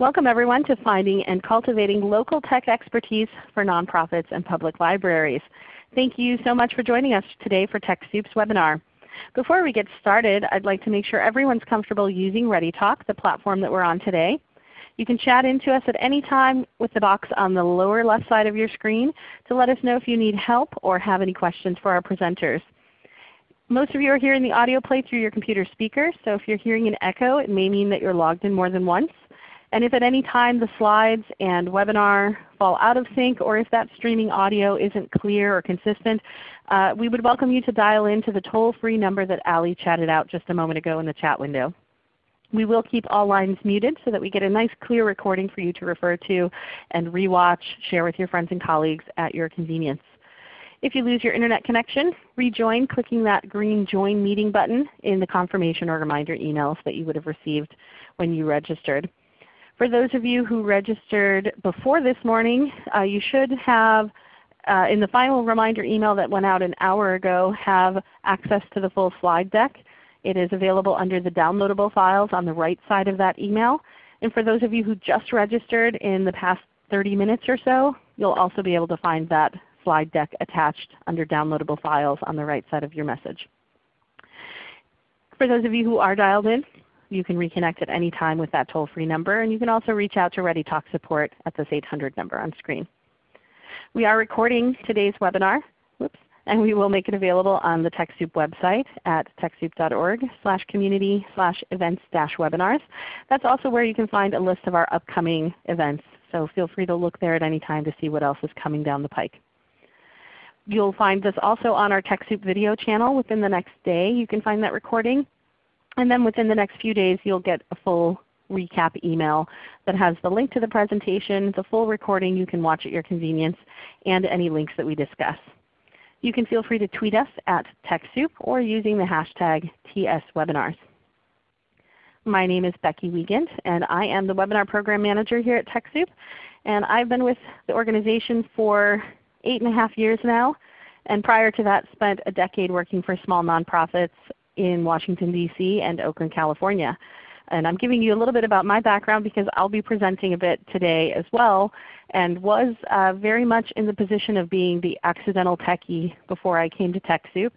Welcome everyone to Finding and Cultivating Local Tech Expertise for Nonprofits and Public Libraries. Thank you so much for joining us today for TechSoup's webinar. Before we get started, I'd like to make sure everyone's comfortable using ReadyTalk, the platform that we're on today. You can chat into us at any time with the box on the lower left side of your screen to let us know if you need help or have any questions for our presenters. Most of you are hearing the audio play through your computer speaker, so if you're hearing an echo, it may mean that you're logged in more than once. And if at any time the slides and webinar fall out of sync or if that streaming audio isn't clear or consistent, uh, we would welcome you to dial in to the toll-free number that Ali chatted out just a moment ago in the chat window. We will keep all lines muted so that we get a nice clear recording for you to refer to and rewatch, share with your friends and colleagues at your convenience. If you lose your Internet connection, rejoin clicking that green Join Meeting button in the confirmation or reminder emails that you would have received when you registered. For those of you who registered before this morning, uh, you should have uh, in the final reminder email that went out an hour ago have access to the full slide deck. It is available under the downloadable files on the right side of that email. And for those of you who just registered in the past 30 minutes or so, you'll also be able to find that slide deck attached under downloadable files on the right side of your message. For those of you who are dialed in, you can reconnect at any time with that toll-free number, and you can also reach out to ReadyTalk support at this 800 number on screen. We are recording today's webinar. Whoops and we will make it available on the TechSoup website at techsoup.org slash community slash events dash webinars. That's also where you can find a list of our upcoming events. So feel free to look there at any time to see what else is coming down the pike. You'll find this also on our TechSoup video channel within the next day. You can find that recording. And then within the next few days you'll get a full recap email that has the link to the presentation, the full recording you can watch at your convenience, and any links that we discuss. You can feel free to tweet us at TechSoup or using the hashtag TSWebinars. My name is Becky Wiegand, and I am the Webinar Program Manager here at TechSoup. And I've been with the organization for eight and a half years now. And prior to that spent a decade working for small nonprofits in Washington, D.C. and Oakland, California. And I'm giving you a little bit about my background because I'll be presenting a bit today as well and was uh, very much in the position of being the accidental techie before I came to TechSoup.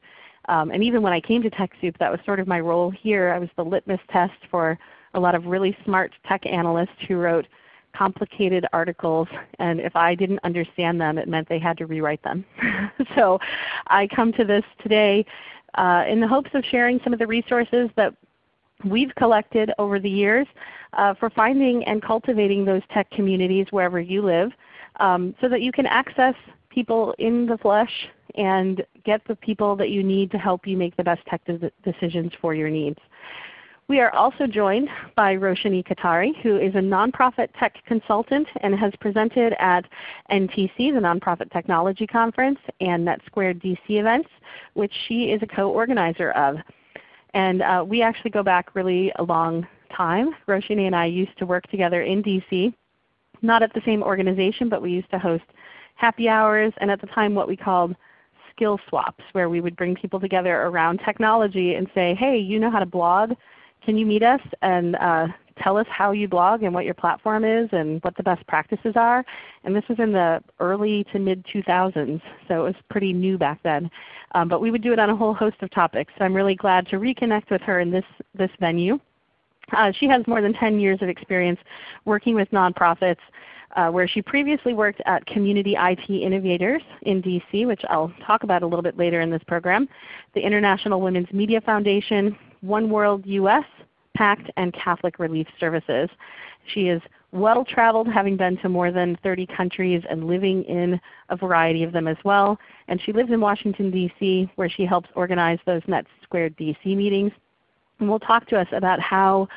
Um, and even when I came to TechSoup, that was sort of my role here. I was the litmus test for a lot of really smart tech analysts who wrote complicated articles and if I didn't understand them it meant they had to rewrite them. so I come to this today uh, in the hopes of sharing some of the resources that we've collected over the years uh, for finding and cultivating those tech communities wherever you live um, so that you can access people in the flesh and get the people that you need to help you make the best tech decisions for your needs. We are also joined by Roshani Katari, who is a nonprofit tech consultant and has presented at NTC, the Nonprofit Technology Conference, and NetSquared DC events, which she is a co-organizer of. And uh, we actually go back really a long time. Roshani and I used to work together in DC, not at the same organization, but we used to host happy hours and at the time what we called skill swaps where we would bring people together around technology and say, hey, you know how to blog? Can you meet us and uh, tell us how you blog and what your platform is and what the best practices are. And this was in the early to mid 2000s, so it was pretty new back then. Um, but we would do it on a whole host of topics. So I'm really glad to reconnect with her in this, this venue. Uh, she has more than 10 years of experience working with nonprofits uh, where she previously worked at Community IT Innovators in DC, which I'll talk about a little bit later in this program, the International Women's Media Foundation, One World US, PACT, and Catholic Relief Services. She is well traveled, having been to more than 30 countries and living in a variety of them as well. And she lives in Washington, D.C., where she helps organize those Net Squared DC meetings. And will talk to us about how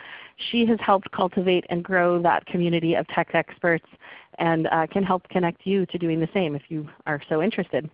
she has helped cultivate and grow that community of tech experts and uh, can help connect you to doing the same if you are so interested.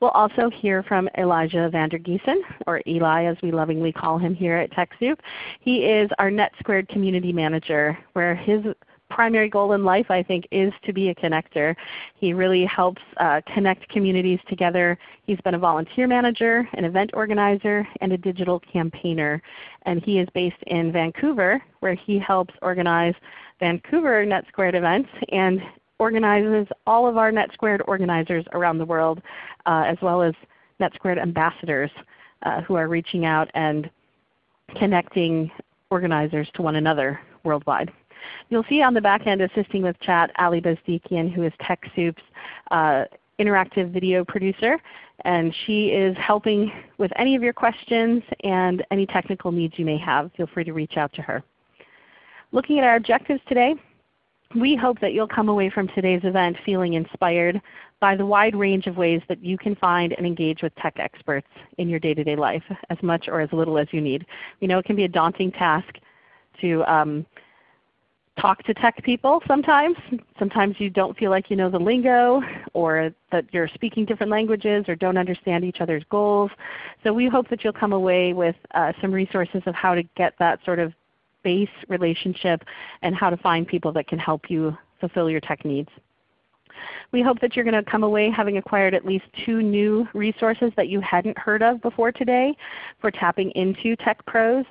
We'll also hear from Elijah Vandergiesen, or Eli as we lovingly call him here at TechSoup. He is our NetSquared Community Manager, where his primary goal in life I think is to be a connector. He really helps uh, connect communities together. He's been a volunteer manager, an event organizer, and a digital campaigner. And he is based in Vancouver where he helps organize Vancouver NetSquared events and organizes all of our NetSquared organizers around the world uh, as well as NetSquared ambassadors uh, who are reaching out and connecting organizers to one another worldwide. You'll see on the back end assisting with chat Ali Bezdikian who is TechSoup's uh, interactive video producer. And she is helping with any of your questions and any technical needs you may have. Feel free to reach out to her. Looking at our objectives today, we hope that you'll come away from today's event feeling inspired by the wide range of ways that you can find and engage with tech experts in your day-to-day -day life, as much or as little as you need. We know it can be a daunting task to um, talk to tech people sometimes. Sometimes you don't feel like you know the lingo or that you're speaking different languages or don't understand each other's goals. So we hope that you'll come away with uh, some resources of how to get that sort of base relationship and how to find people that can help you fulfill your tech needs. We hope that you're going to come away having acquired at least two new resources that you hadn't heard of before today for tapping into Tech Pros.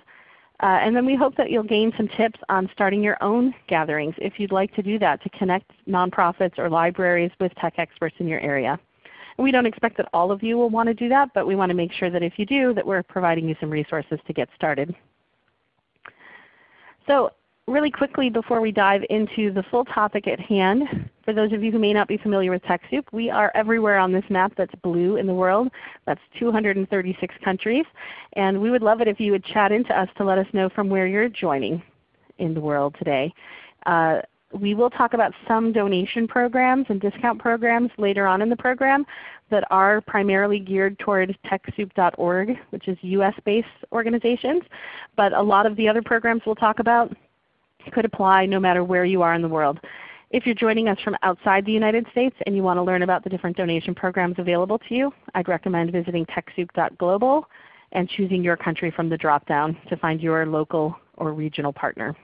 Uh, and then we hope that you'll gain some tips on starting your own gatherings if you'd like to do that to connect nonprofits or libraries with tech experts in your area. And we don't expect that all of you will want to do that, but we want to make sure that if you do that we're providing you some resources to get started. So really quickly before we dive into the full topic at hand, for those of you who may not be familiar with TechSoup, we are everywhere on this map that's blue in the world. That's 236 countries. And we would love it if you would chat into us to let us know from where you're joining in the world today. Uh, we will talk about some donation programs and discount programs later on in the program that are primarily geared toward TechSoup.org, which is US-based organizations. But a lot of the other programs we'll talk about could apply no matter where you are in the world. If you're joining us from outside the United States and you want to learn about the different donation programs available to you, I'd recommend visiting TechSoup.global and choosing your country from the drop-down to find your local or regional partner.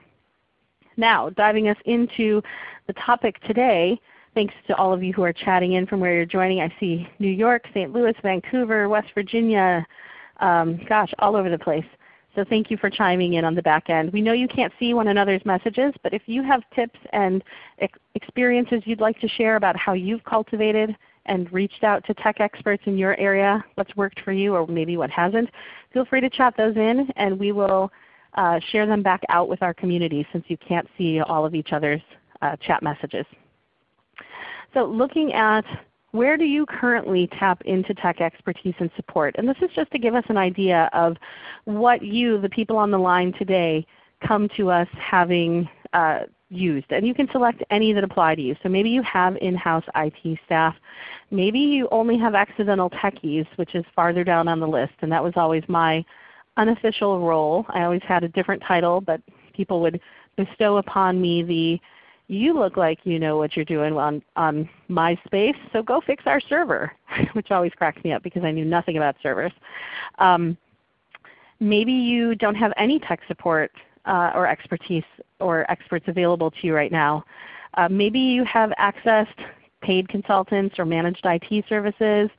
Now, diving us into the topic today, thanks to all of you who are chatting in from where you're joining. I see New York, St. Louis, Vancouver, West Virginia, um, gosh, all over the place. So thank you for chiming in on the back end. We know you can't see one another's messages, but if you have tips and ex experiences you'd like to share about how you've cultivated and reached out to tech experts in your area, what's worked for you or maybe what hasn't, feel free to chat those in and we will uh, share them back out with our community since you can't see all of each other's uh, chat messages. So looking at where do you currently tap into tech expertise and support? And this is just to give us an idea of what you, the people on the line today, come to us having uh, used. And you can select any that apply to you. So maybe you have in-house IT staff. Maybe you only have accidental techies, which is farther down on the list. And that was always my unofficial role. I always had a different title, but people would bestow upon me the you look like you know what you're doing on, on MySpace, so go fix our server, which always cracks me up because I knew nothing about servers. Um, maybe you don't have any tech support uh, or expertise or experts available to you right now. Uh, maybe you have accessed paid consultants or managed IT services.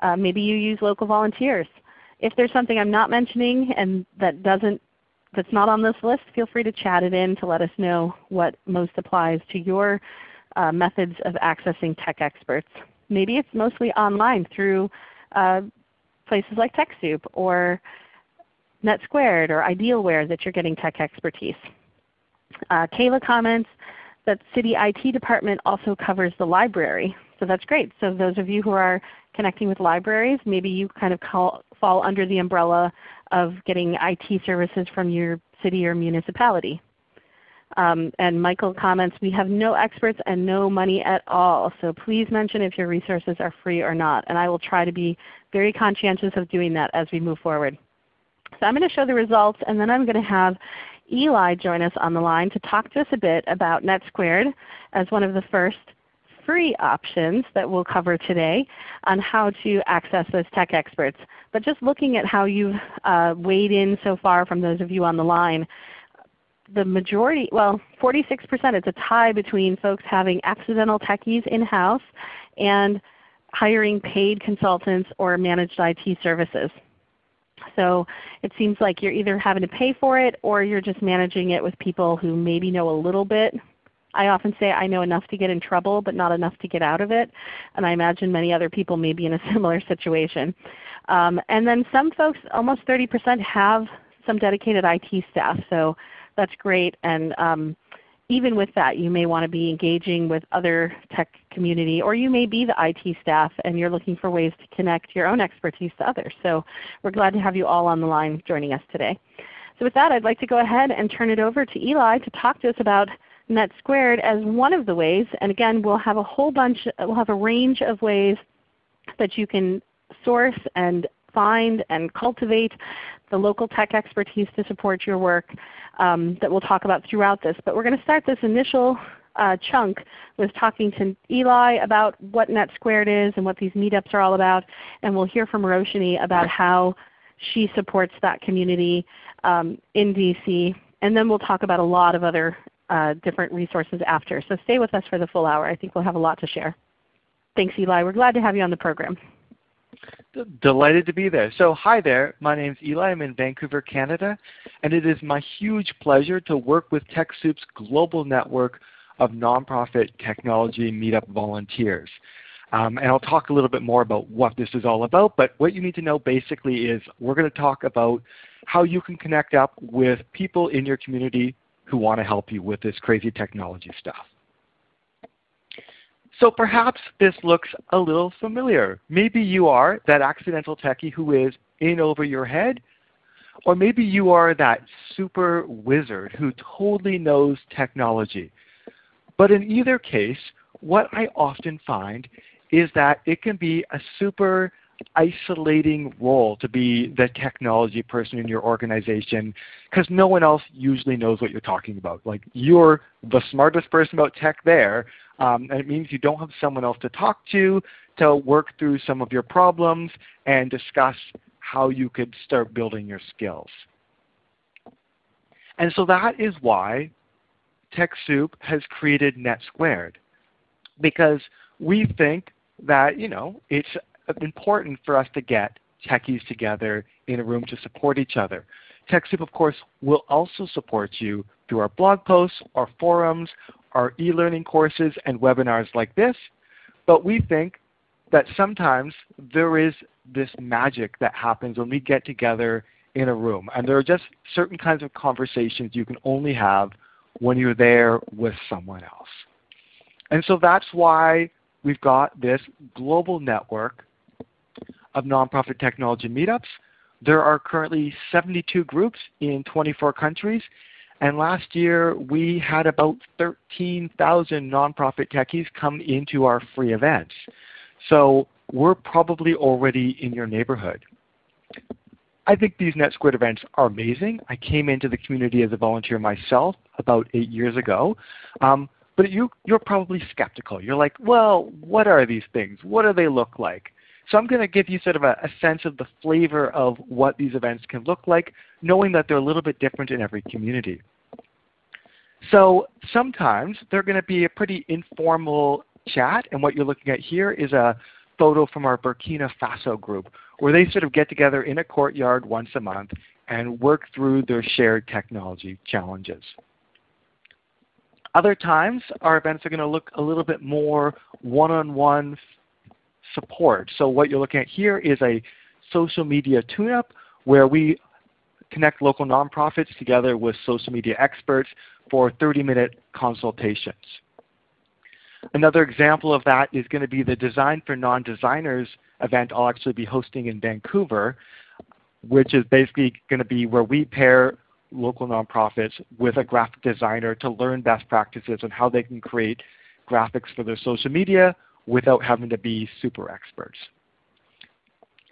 Uh, maybe you use local volunteers. If there's something I'm not mentioning and that doesn't that's not on this list, feel free to chat it in to let us know what most applies to your uh, methods of accessing tech experts. Maybe it's mostly online through uh, places like TechSoup or NetSquared or Idealware that you're getting tech expertise. Uh, Kayla comments that City IT Department also covers the library. So that's great. So those of you who are connecting with libraries, maybe you kind of call, fall under the umbrella of getting IT services from your city or municipality. Um, and Michael comments, we have no experts and no money at all, so please mention if your resources are free or not. And I will try to be very conscientious of doing that as we move forward. So I'm going to show the results and then I'm going to have Eli join us on the line to talk to us a bit about NetSquared as one of the first free options that we'll cover today on how to access those tech experts. But just looking at how you've uh, weighed in so far from those of you on the line, the majority, well 46%, it's a tie between folks having accidental techies in-house and hiring paid consultants or managed IT services. So it seems like you're either having to pay for it or you're just managing it with people who maybe know a little bit. I often say I know enough to get in trouble but not enough to get out of it. And I imagine many other people may be in a similar situation. Um, and then some folks, almost 30% have some dedicated IT staff. So that's great. And um, even with that, you may want to be engaging with other tech community, or you may be the IT staff and you're looking for ways to connect your own expertise to others. So we're glad to have you all on the line joining us today. So with that, I'd like to go ahead and turn it over to Eli to talk to us about NetSquared as one of the ways. And again, we'll have a whole bunch, we'll have a range of ways that you can source and find and cultivate the local tech expertise to support your work um, that we'll talk about throughout this. But we're going to start this initial uh, chunk with talking to Eli about what NetSquared is and what these meetups are all about. And we'll hear from Roshni about how she supports that community um, in DC. And then we'll talk about a lot of other uh, different resources after. So stay with us for the full hour. I think we'll have a lot to share. Thanks Eli. We're glad to have you on the program. Delighted to be there. So hi there, my name is Eli. I'm in Vancouver, Canada, and it is my huge pleasure to work with TechSoup's global network of nonprofit technology meetup volunteers. Um, and I'll talk a little bit more about what this is all about, but what you need to know basically is we're going to talk about how you can connect up with people in your community who want to help you with this crazy technology stuff. So perhaps this looks a little familiar. Maybe you are that accidental techie who is in over your head, or maybe you are that super wizard who totally knows technology. But in either case, what I often find is that it can be a super isolating role to be the technology person in your organization because no one else usually knows what you're talking about. Like you're the smartest person about tech there, um, and it means you don't have someone else to talk to to work through some of your problems and discuss how you could start building your skills. And so that is why TechSoup has created NetSquared because we think that you know it's important for us to get techies together in a room to support each other. TechSoup of course will also support you through our blog posts, our forums, our e-learning courses and webinars like this, but we think that sometimes there is this magic that happens when we get together in a room. And there are just certain kinds of conversations you can only have when you're there with someone else. And so that's why we've got this global network of nonprofit technology meetups. There are currently 72 groups in 24 countries and last year we had about 13,000 nonprofit techies come into our free events. So we're probably already in your neighborhood. I think these NetSquared events are amazing. I came into the community as a volunteer myself about eight years ago. Um, but you, you're probably skeptical. You're like, well, what are these things? What do they look like? So I'm going to give you sort of a, a, sense of the flavor of what these events can look like, knowing that they're a little bit different in every community. So sometimes they're going to be a pretty informal chat, and what you're looking at here is a photo from our Burkina Faso group, where they sort of get together in a courtyard once a month and work through their shared technology challenges. Other times our events are going to look a little bit more one-on-one -on -one support. So what you're looking at here is a social media tune-up where we connect local nonprofits together with social media experts for 30-minute consultations. Another example of that is going to be the Design for Non-Designers event I'll actually be hosting in Vancouver, which is basically going to be where we pair local nonprofits with a graphic designer to learn best practices on how they can create graphics for their social media without having to be super experts.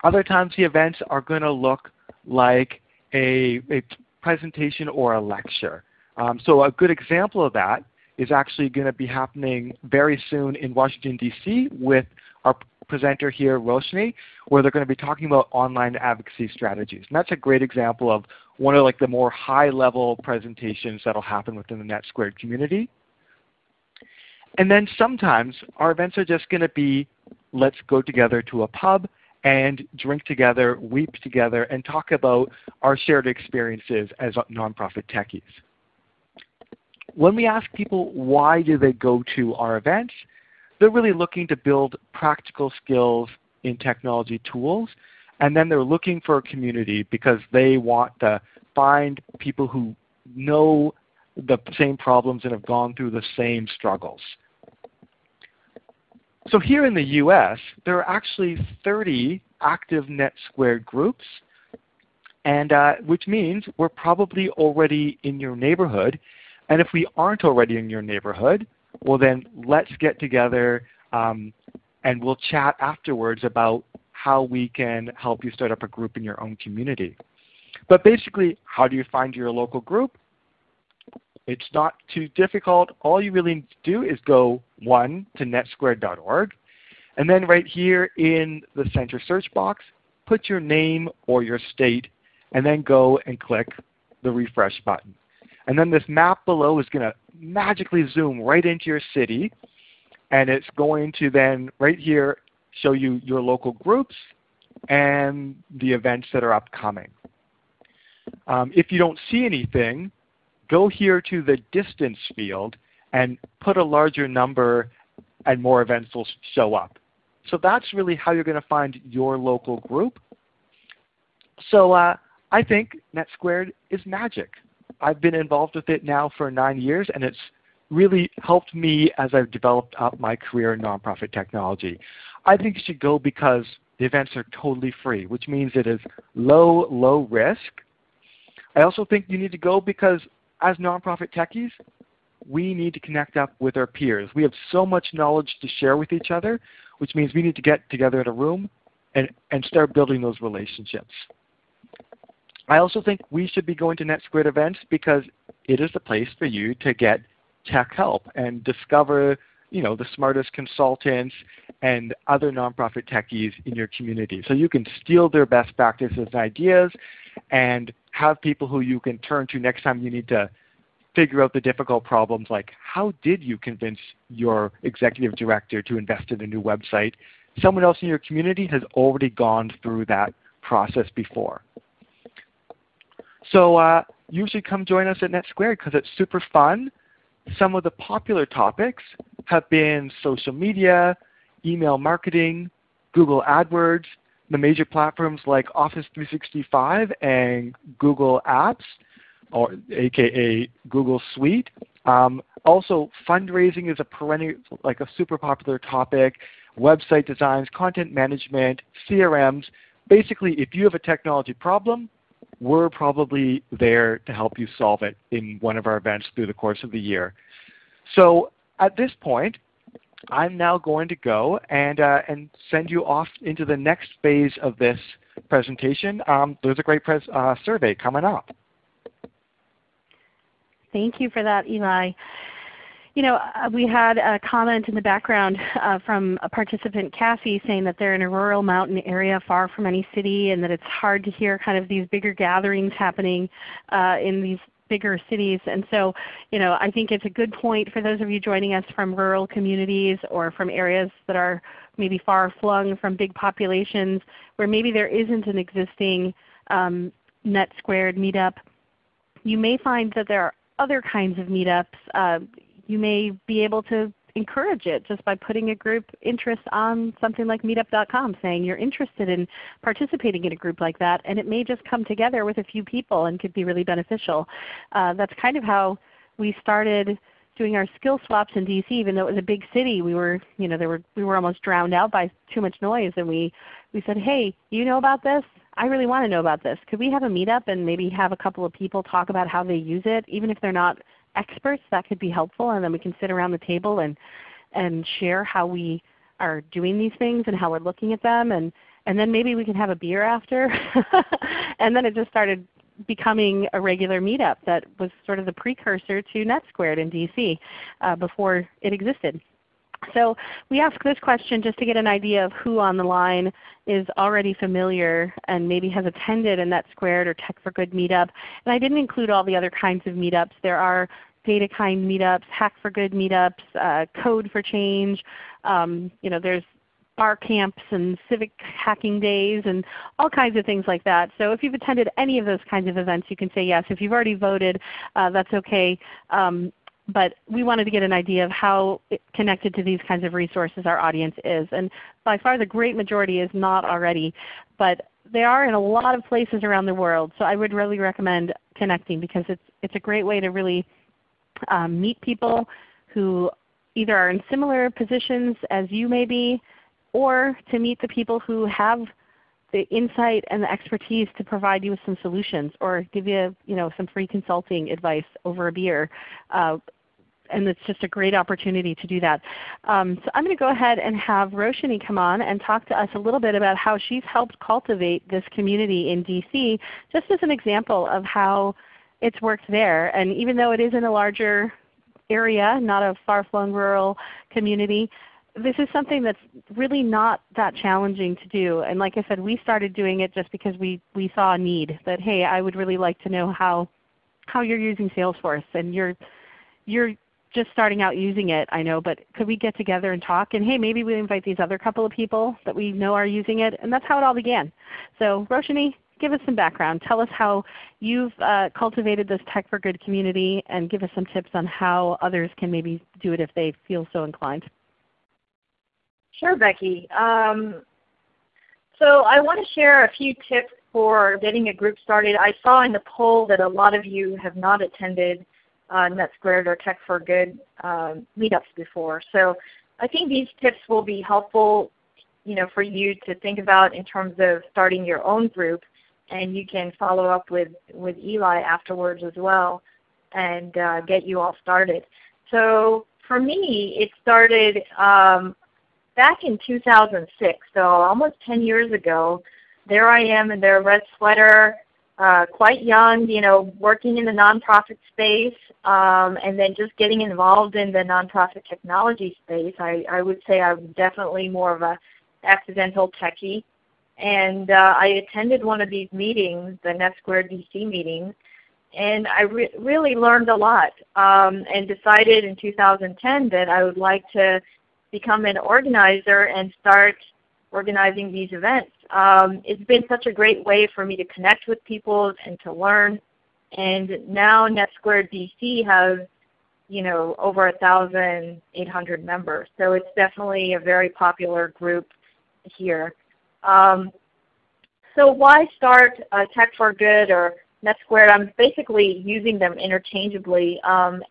Other times the events are going to look like a, a presentation or a lecture. Um, so a good example of that is actually going to be happening very soon in Washington, D.C. with our presenter here, Roshni, where they're going to be talking about online advocacy strategies. And that's a great example of one of like the more high-level presentations that will happen within the NetSquared community. And then sometimes our events are just going to be let's go together to a pub and drink together, weep together, and talk about our shared experiences as nonprofit techies. When we ask people why do they go to our events, they're really looking to build practical skills in technology tools, and then they're looking for a community because they want to find people who know the same problems and have gone through the same struggles. So here in the US, there are actually 30 active NetSquared groups, and uh, which means we're probably already in your neighborhood. And if we aren't already in your neighborhood, well then let's get together um, and we'll chat afterwards about how we can help you start up a group in your own community. But basically, how do you find your local group? It's not too difficult. All you really need to do is go, one, to netsquared.org, and then right here in the center search box, put your name or your state, and then go and click the refresh button. And then this map below is going to magically zoom right into your city, and it's going to then right here show you your local groups and the events that are upcoming. Um, if you don't see anything, go here to the distance field and put a larger number and more events will show up. So that's really how you're going to find your local group. So uh, I think NetSquared is magic. I've been involved with it now for nine years and it's really helped me as I've developed up my career in nonprofit technology. I think you should go because the events are totally free, which means it is low, low risk. I also think you need to go because as nonprofit techies, we need to connect up with our peers. We have so much knowledge to share with each other, which means we need to get together in a room and, and start building those relationships. I also think we should be going to NetSquared events because it is the place for you to get tech help and discover you know, the smartest consultants and other nonprofit techies in your community. So you can steal their best practices and ideas and have people who you can turn to next time you need to figure out the difficult problems like how did you convince your executive director to invest in a new website? Someone else in your community has already gone through that process before. So uh, usually come join us at NetSquared because it's super fun. Some of the popular topics have been social media, email marketing, Google AdWords, the major platforms like Office 365 and Google Apps, or aka Google Suite. Um, also, fundraising is a perennial, like a super popular topic. Website designs, content management, CRMs. Basically, if you have a technology problem, we're probably there to help you solve it in one of our events through the course of the year. So at this point, I'm now going to go and, uh, and send you off into the next phase of this presentation. Um, there's a great uh, survey coming up. Thank you for that, Eli. You know, uh, we had a comment in the background uh, from a participant, Cassie, saying that they're in a rural mountain area far from any city and that it's hard to hear kind of these bigger gatherings happening uh, in these bigger cities. And so you know, I think it's a good point for those of you joining us from rural communities or from areas that are maybe far flung from big populations where maybe there isn't an existing um, NetSquared meetup. You may find that there are other kinds of meetups. Uh, you may be able to encourage it just by putting a group interest on something like meetup.com saying you're interested in participating in a group like that and it may just come together with a few people and could be really beneficial. Uh, that's kind of how we started doing our skill swaps in DC even though it was a big city. We were you know there were we were almost drowned out by too much noise and we we said hey you know about this? I really want to know about this. Could we have a meetup and maybe have a couple of people talk about how they use it even if they're not experts that could be helpful and then we can sit around the table and, and share how we are doing these things and how we're looking at them and, and then maybe we can have a beer after. and then it just started becoming a regular meetup that was sort of the precursor to NetSquared in DC uh, before it existed. So we ask this question just to get an idea of who on the line is already familiar and maybe has attended a NetSquared or Tech for Good meetup. And I didn't include all the other kinds of meetups. There are DataKind meetups, Hack for Good meetups, uh, Code for Change. Um, you know, there's bar camps and civic hacking days and all kinds of things like that. So if you've attended any of those kinds of events, you can say yes. If you've already voted, uh, that's okay. Um, but we wanted to get an idea of how connected to these kinds of resources our audience is. And by far the great majority is not already, but they are in a lot of places around the world. So I would really recommend connecting because it's, it's a great way to really um, meet people who either are in similar positions as you may be, or to meet the people who have the insight and the expertise to provide you with some solutions or give you, you know, some free consulting advice over a beer. Uh, and it's just a great opportunity to do that. Um, so I'm going to go ahead and have Roshini come on and talk to us a little bit about how she's helped cultivate this community in DC, just as an example of how it's worked there. And even though it is in a larger area, not a far-flung rural community, this is something that's really not that challenging to do. And like I said, we started doing it just because we, we saw a need that, hey, I would really like to know how, how you're using Salesforce. And you're, you're just starting out using it, I know, but could we get together and talk? And hey, maybe we invite these other couple of people that we know are using it. And that's how it all began. So Roshini, give us some background. Tell us how you've uh, cultivated this Tech for Good community and give us some tips on how others can maybe do it if they feel so inclined. Sure, Becky. Um, so I want to share a few tips for getting a group started. I saw in the poll that a lot of you have not attended uh, NetSquared or Tech for Good um, meetups before. So I think these tips will be helpful you know, for you to think about in terms of starting your own group. And you can follow up with, with Eli afterwards as well and uh, get you all started. So for me, it started um, back in 2006, so almost 10 years ago, there I am in their red sweater, uh, quite young, you know, working in the nonprofit space, um, and then just getting involved in the nonprofit technology space. I, I would say I'm definitely more of a accidental techie. And uh, I attended one of these meetings, the NetSquared DC meeting, and I re really learned a lot um, and decided in 2010 that I would like to become an organizer and start organizing these events. Um, it's been such a great way for me to connect with people and to learn. And now NetSquared DC has you know, over 1,800 members. So it's definitely a very popular group here. Um, so why start uh, Tech for Good or NetSquared? I'm basically using them interchangeably. Um,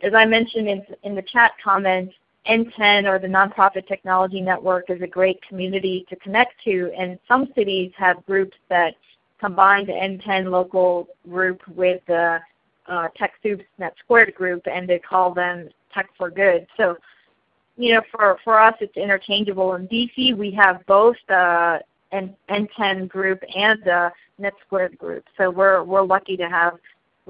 as I mentioned in, in the chat comments, NTEN or the Nonprofit Technology Network is a great community to connect to and some cities have groups that combine the NTEN local group with the uh, TechSoup's NetSquared group and they call them Tech for Good. So you know, for, for us it's interchangeable. In DC we have both the NTEN group and the NetSquared group. So we're, we're lucky to have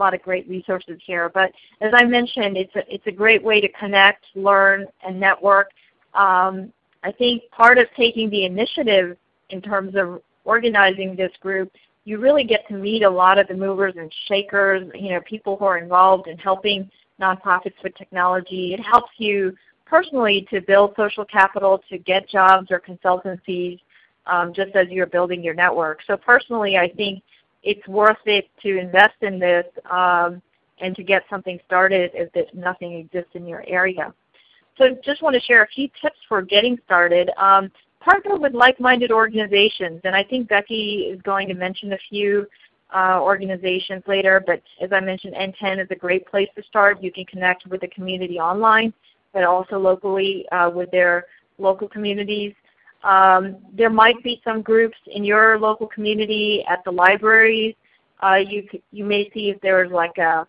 lot of great resources here. But as I mentioned, it's a, it's a great way to connect, learn, and network. Um, I think part of taking the initiative in terms of organizing this group, you really get to meet a lot of the movers and shakers, you know, people who are involved in helping nonprofits with technology. It helps you personally to build social capital, to get jobs or consultancies, um, just as you're building your network. So personally, I think it's worth it to invest in this um, and to get something started if nothing exists in your area. So I just want to share a few tips for getting started. Um, partner with like-minded organizations, and I think Becky is going to mention a few uh, organizations later, but as I mentioned, NTEN is a great place to start. You can connect with the community online, but also locally uh, with their local communities. Um, there might be some groups in your local community at the libraries. Uh, you, you may see if there's like a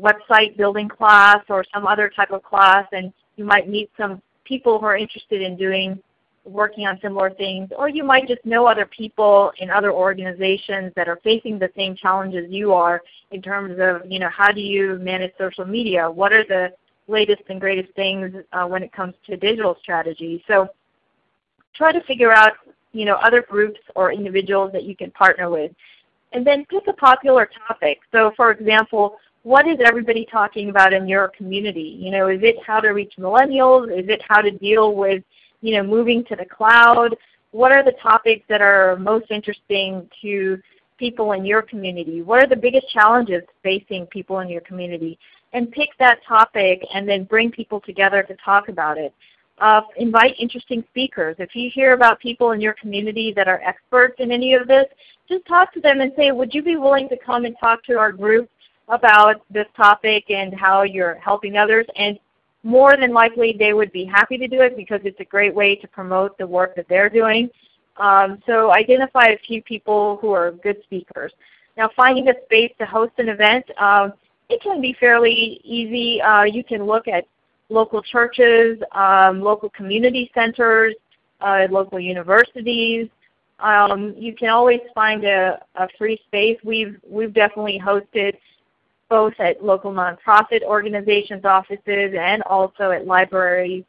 website building class or some other type of class and you might meet some people who are interested in doing working on similar things or you might just know other people in other organizations that are facing the same challenges you are in terms of you know how do you manage social media what are the latest and greatest things uh, when it comes to digital strategy. So try to figure out you know, other groups or individuals that you can partner with. And then pick a popular topic. So for example, what is everybody talking about in your community? You know, is it how to reach millennials? Is it how to deal with you know, moving to the cloud? What are the topics that are most interesting to people in your community? What are the biggest challenges facing people in your community? And pick that topic and then bring people together to talk about it. Uh, invite interesting speakers. If you hear about people in your community that are experts in any of this, just talk to them and say, would you be willing to come and talk to our group about this topic and how you're helping others? And more than likely they would be happy to do it because it's a great way to promote the work that they're doing. Um, so identify a few people who are good speakers. Now finding a space to host an event, um, it can be fairly easy. Uh, you can look at local churches, um, local community centers, uh, local universities. Um, you can always find a, a, free space. We've, we've definitely hosted both at local nonprofit organizations' offices and also at libraries.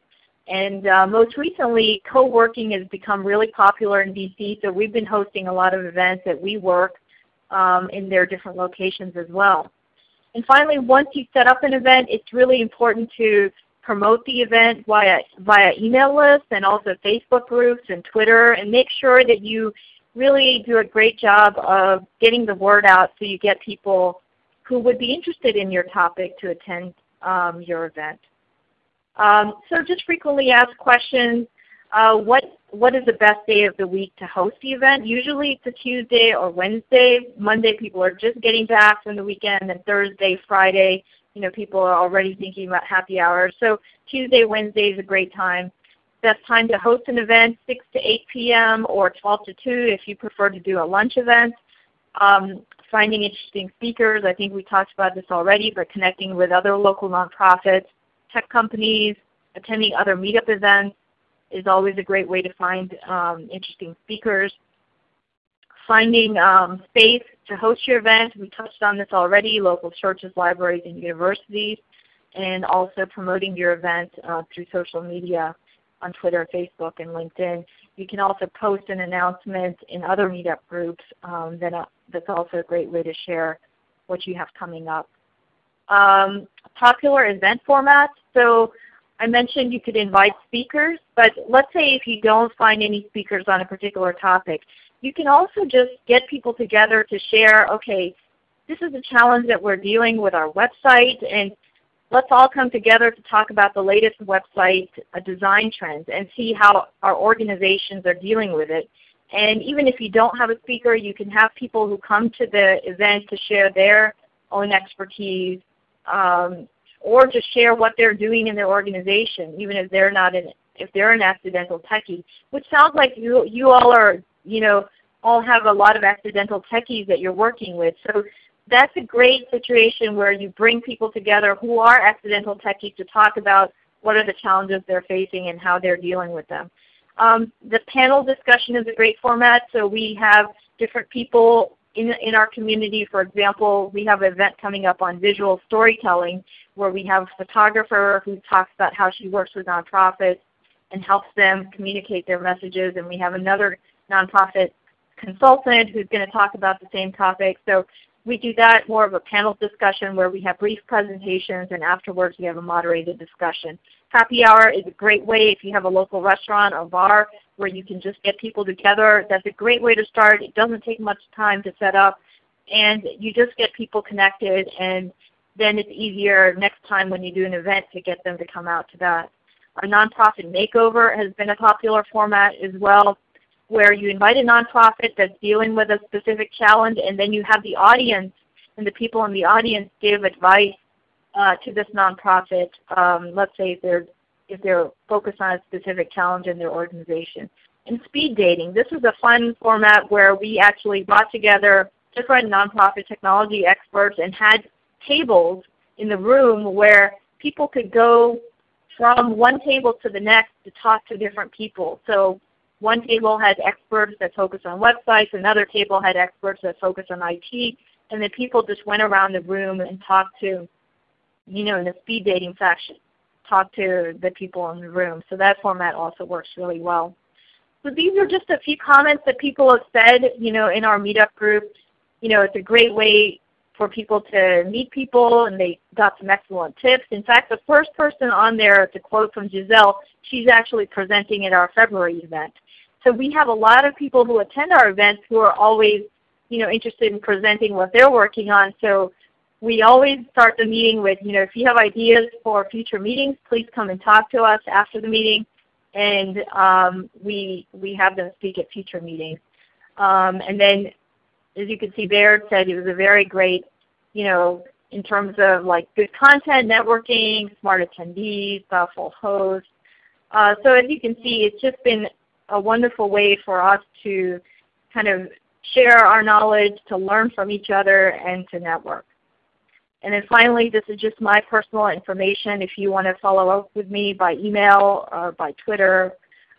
And uh, most recently, co-working has become really popular in DC, so we've been hosting a lot of events at WeWork um, in their different locations as well. And finally, once you set up an event, it's really important to promote the event via, via email lists and also Facebook groups and Twitter and make sure that you really do a great job of getting the word out so you get people who would be interested in your topic to attend um, your event. Um, so just frequently asked questions. Uh, what, what is the best day of the week to host the event? Usually it's a Tuesday or Wednesday. Monday people are just getting back from the weekend, and Thursday, Friday you know, people are already thinking about happy hours. So Tuesday, Wednesday is a great time. Best time to host an event, 6 to 8 p.m. or 12 to 2 if you prefer to do a lunch event. Um, finding interesting speakers, I think we talked about this already, but connecting with other local nonprofits, tech companies, attending other meetup events is always a great way to find um, interesting speakers. Finding um, space to host your event, we touched on this already, local churches, libraries, and universities, and also promoting your event uh, through social media on Twitter, Facebook, and LinkedIn. You can also post an announcement in other meetup groups. Um, that, uh, that's also a great way to share what you have coming up. Um, popular event formats. So I mentioned you could invite speakers, but let's say if you don't find any speakers on a particular topic, you can also just get people together to share, okay, this is a challenge that we're dealing with our website, and let's all come together to talk about the latest website uh, design trends and see how our organizations are dealing with it. And even if you don't have a speaker, you can have people who come to the event to share their own expertise um, or to share what they're doing in their organization, even if they're not an if they're an accidental techie, which sounds like you you all are you know, all have a lot of accidental techies that you're working with. So that's a great situation where you bring people together who are accidental techies to talk about what are the challenges they're facing and how they're dealing with them. Um, the panel discussion is a great format. So we have different people in, in our community. For example, we have an event coming up on visual storytelling where we have a photographer who talks about how she works with nonprofits and helps them communicate their messages. And we have another nonprofit consultant who's going to talk about the same topic. So we do that more of a panel discussion where we have brief presentations and afterwards we have a moderated discussion. Happy hour is a great way if you have a local restaurant or bar where you can just get people together. That's a great way to start. It doesn't take much time to set up and you just get people connected and then it's easier next time when you do an event to get them to come out to that. A nonprofit makeover has been a popular format as well where you invite a nonprofit that's dealing with a specific challenge and then you have the audience and the people in the audience give advice uh, to this nonprofit, um, let's say if they're, if they're focused on a specific challenge in their organization. And speed dating. This is a fun format where we actually brought together different nonprofit technology experts and had tables in the room where people could go from one table to the next to talk to different people. So one table had experts that focused on websites, another table had experts that focused on IT, and then people just went around the room and talked to, you know, in a speed dating fashion. talked to the people in the room. So that format also works really well. So these are just a few comments that people have said you know, in our meetup group. You know, it's a great way for people to meet people and they got some excellent tips. In fact, the first person on there to quote from Giselle, she's actually presenting at our February event. So we have a lot of people who attend our events who are always you know, interested in presenting what they're working on. So we always start the meeting with, you know, if you have ideas for future meetings, please come and talk to us after the meeting. And um, we, we have them speak at future meetings. Um, and then as you can see, Baird said it was a very great, you know, in terms of like good content, networking, smart attendees, thoughtful hosts. Uh, so as you can see, it's just been a wonderful way for us to kind of share our knowledge, to learn from each other, and to network. And then finally, this is just my personal information if you want to follow up with me by email or by Twitter.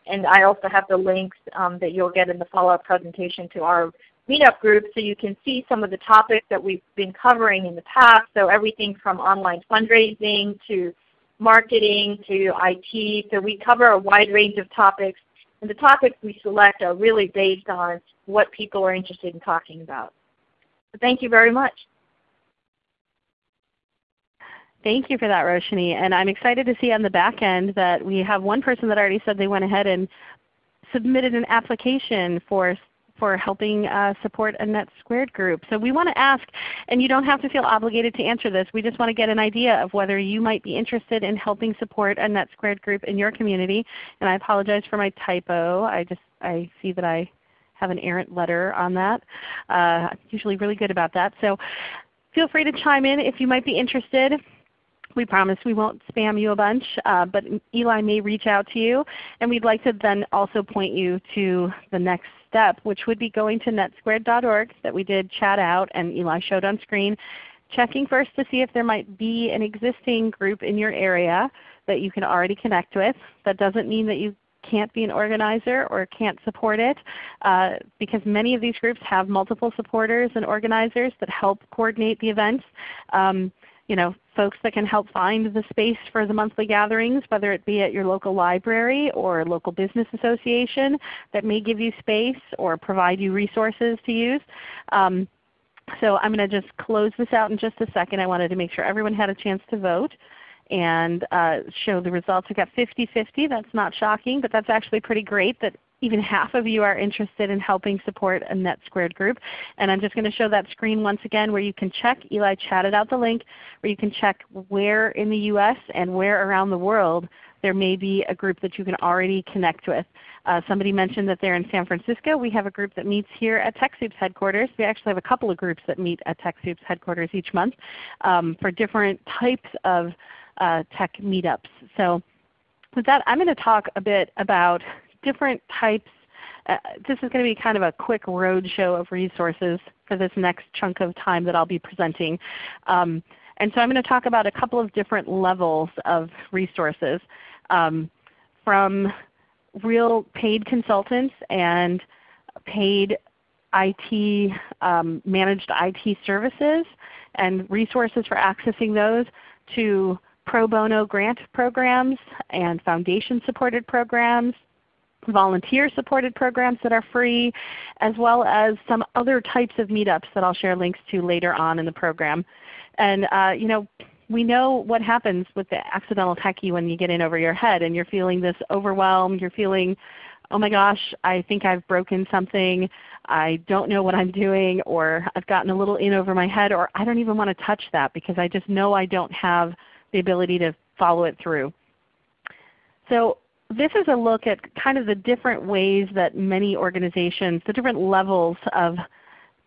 And I also have the links um, that you'll get in the follow-up presentation to our meetup group so you can see some of the topics that we've been covering in the past. So everything from online fundraising to marketing to IT. So we cover a wide range of topics and the topics we select are really based on what people are interested in talking about. So thank you very much. Thank you for that, Roshni. And I'm excited to see on the back end that we have one person that already said they went ahead and submitted an application for for helping uh, support a Net Squared group. So we want to ask, and you don't have to feel obligated to answer this, we just want to get an idea of whether you might be interested in helping support a NetSquared group in your community. And I apologize for my typo. I just I see that I have an errant letter on that. Uh, I'm usually really good about that. So feel free to chime in if you might be interested. We promise we won't spam you a bunch, uh, but Eli may reach out to you. And we'd like to then also point you to the next step, which would be going to netsquared.org that we did chat out and Eli showed on screen, checking first to see if there might be an existing group in your area that you can already connect with. That doesn't mean that you can't be an organizer or can't support it uh, because many of these groups have multiple supporters and organizers that help coordinate the events. Um, you know, folks that can help find the space for the monthly gatherings, whether it be at your local library or local business association that may give you space or provide you resources to use. Um, so I'm going to just close this out in just a second. I wanted to make sure everyone had a chance to vote and uh, show the results. We got 50-50. That's not shocking, but that's actually pretty great that even half of you are interested in helping support a NetSquared group. And I'm just going to show that screen once again where you can check, Eli chatted out the link, where you can check where in the US and where around the world there may be a group that you can already connect with. Uh, somebody mentioned that they're in San Francisco. We have a group that meets here at TechSoup's headquarters. We actually have a couple of groups that meet at TechSoup's headquarters each month um, for different types of uh, tech meetups. So with that, I'm going to talk a bit about different types. Uh, this is going to be kind of a quick roadshow of resources for this next chunk of time that I'll be presenting. Um, and so I'm going to talk about a couple of different levels of resources um, from real paid consultants and paid IT, um, managed IT services and resources for accessing those to pro bono grant programs and foundation supported programs volunteer supported programs that are free, as well as some other types of meetups that I'll share links to later on in the program. And uh, you know, we know what happens with the accidental techie when you get in over your head and you're feeling this overwhelmed, you're feeling, oh my gosh, I think I've broken something, I don't know what I'm doing, or I've gotten a little in over my head, or I don't even want to touch that because I just know I don't have the ability to follow it through. So this is a look at kind of the different ways that many organizations, the different levels of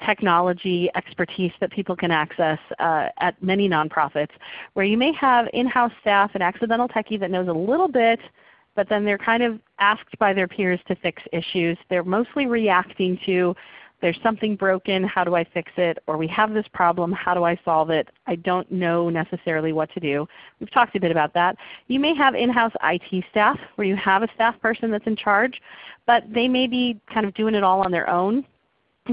technology expertise that people can access uh, at many nonprofits, where you may have in-house staff an accidental techie that knows a little bit, but then they're kind of asked by their peers to fix issues. They're mostly reacting to there's something broken, how do I fix it? Or we have this problem, how do I solve it? I don't know necessarily what to do. We've talked a bit about that. You may have in-house IT staff where you have a staff person that's in charge, but they may be kind of doing it all on their own.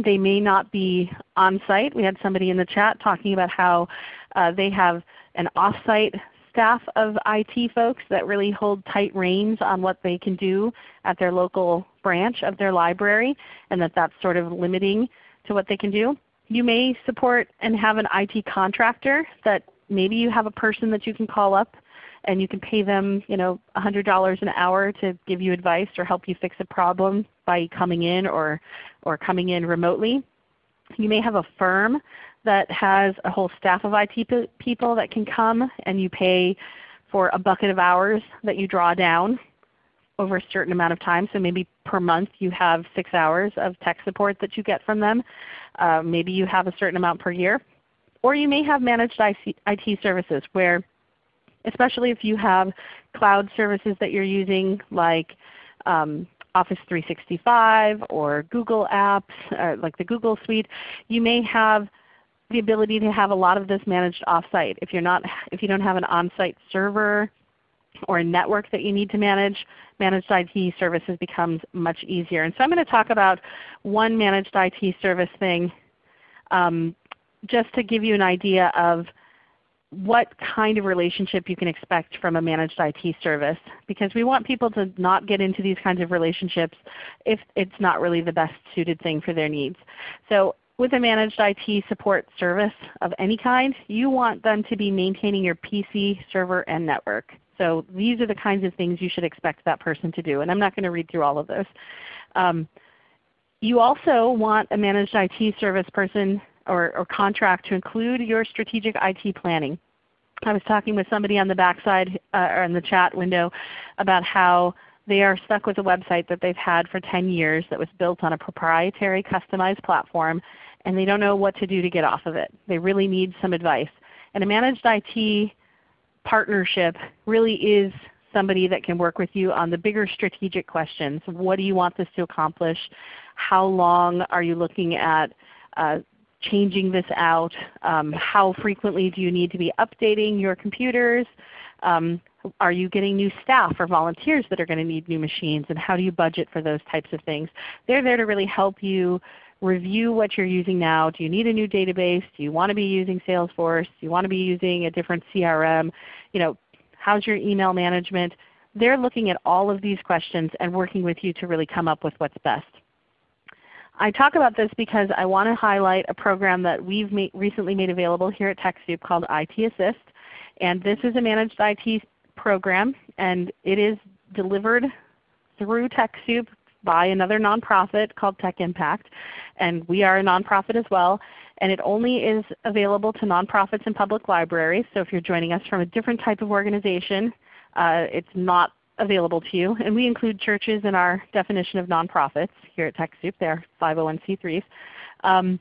They may not be on site. We had somebody in the chat talking about how uh, they have an off-site staff of IT folks that really hold tight reins on what they can do at their local branch of their library and that that's sort of limiting to what they can do. You may support and have an IT contractor that maybe you have a person that you can call up and you can pay them you know, $100 an hour to give you advice or help you fix a problem by coming in or, or coming in remotely. You may have a firm that has a whole staff of IT people that can come and you pay for a bucket of hours that you draw down over a certain amount of time. So maybe per month you have 6 hours of tech support that you get from them. Uh, maybe you have a certain amount per year. Or you may have managed IT services where especially if you have cloud services that you're using like um, Office 365 or Google apps, uh, like the Google Suite, you may have the ability to have a lot of this managed off-site. If, you're not, if you don't have an on-site server or a network that you need to manage, managed IT services becomes much easier. And so I'm going to talk about one managed IT service thing um, just to give you an idea of what kind of relationship you can expect from a managed IT service because we want people to not get into these kinds of relationships if it's not really the best suited thing for their needs. So with a managed IT support service of any kind, you want them to be maintaining your PC, server, and network. So these are the kinds of things you should expect that person to do. And I'm not going to read through all of those. Um, you also want a managed IT service person or, or contract to include your strategic IT planning. I was talking with somebody on the backside uh, or in the chat window about how they are stuck with a website that they've had for 10 years that was built on a proprietary customized platform and they don't know what to do to get off of it. They really need some advice. And a managed IT partnership really is somebody that can work with you on the bigger strategic questions. What do you want this to accomplish? How long are you looking at uh, changing this out? Um, how frequently do you need to be updating your computers? Um, are you getting new staff or volunteers that are going to need new machines? And how do you budget for those types of things? They're there to really help you review what you're using now. Do you need a new database? Do you want to be using Salesforce? Do you want to be using a different CRM? You know, how's your email management? They're looking at all of these questions and working with you to really come up with what's best. I talk about this because I want to highlight a program that we've made, recently made available here at TechSoup called IT Assist. And this is a managed IT program and it is delivered through TechSoup by another nonprofit called Tech Impact. And we are a nonprofit as well. And it only is available to nonprofits and public libraries. So if you're joining us from a different type of organization, uh, it's not available to you. And we include churches in our definition of nonprofits here at TechSoup. They're 501c3s. Um,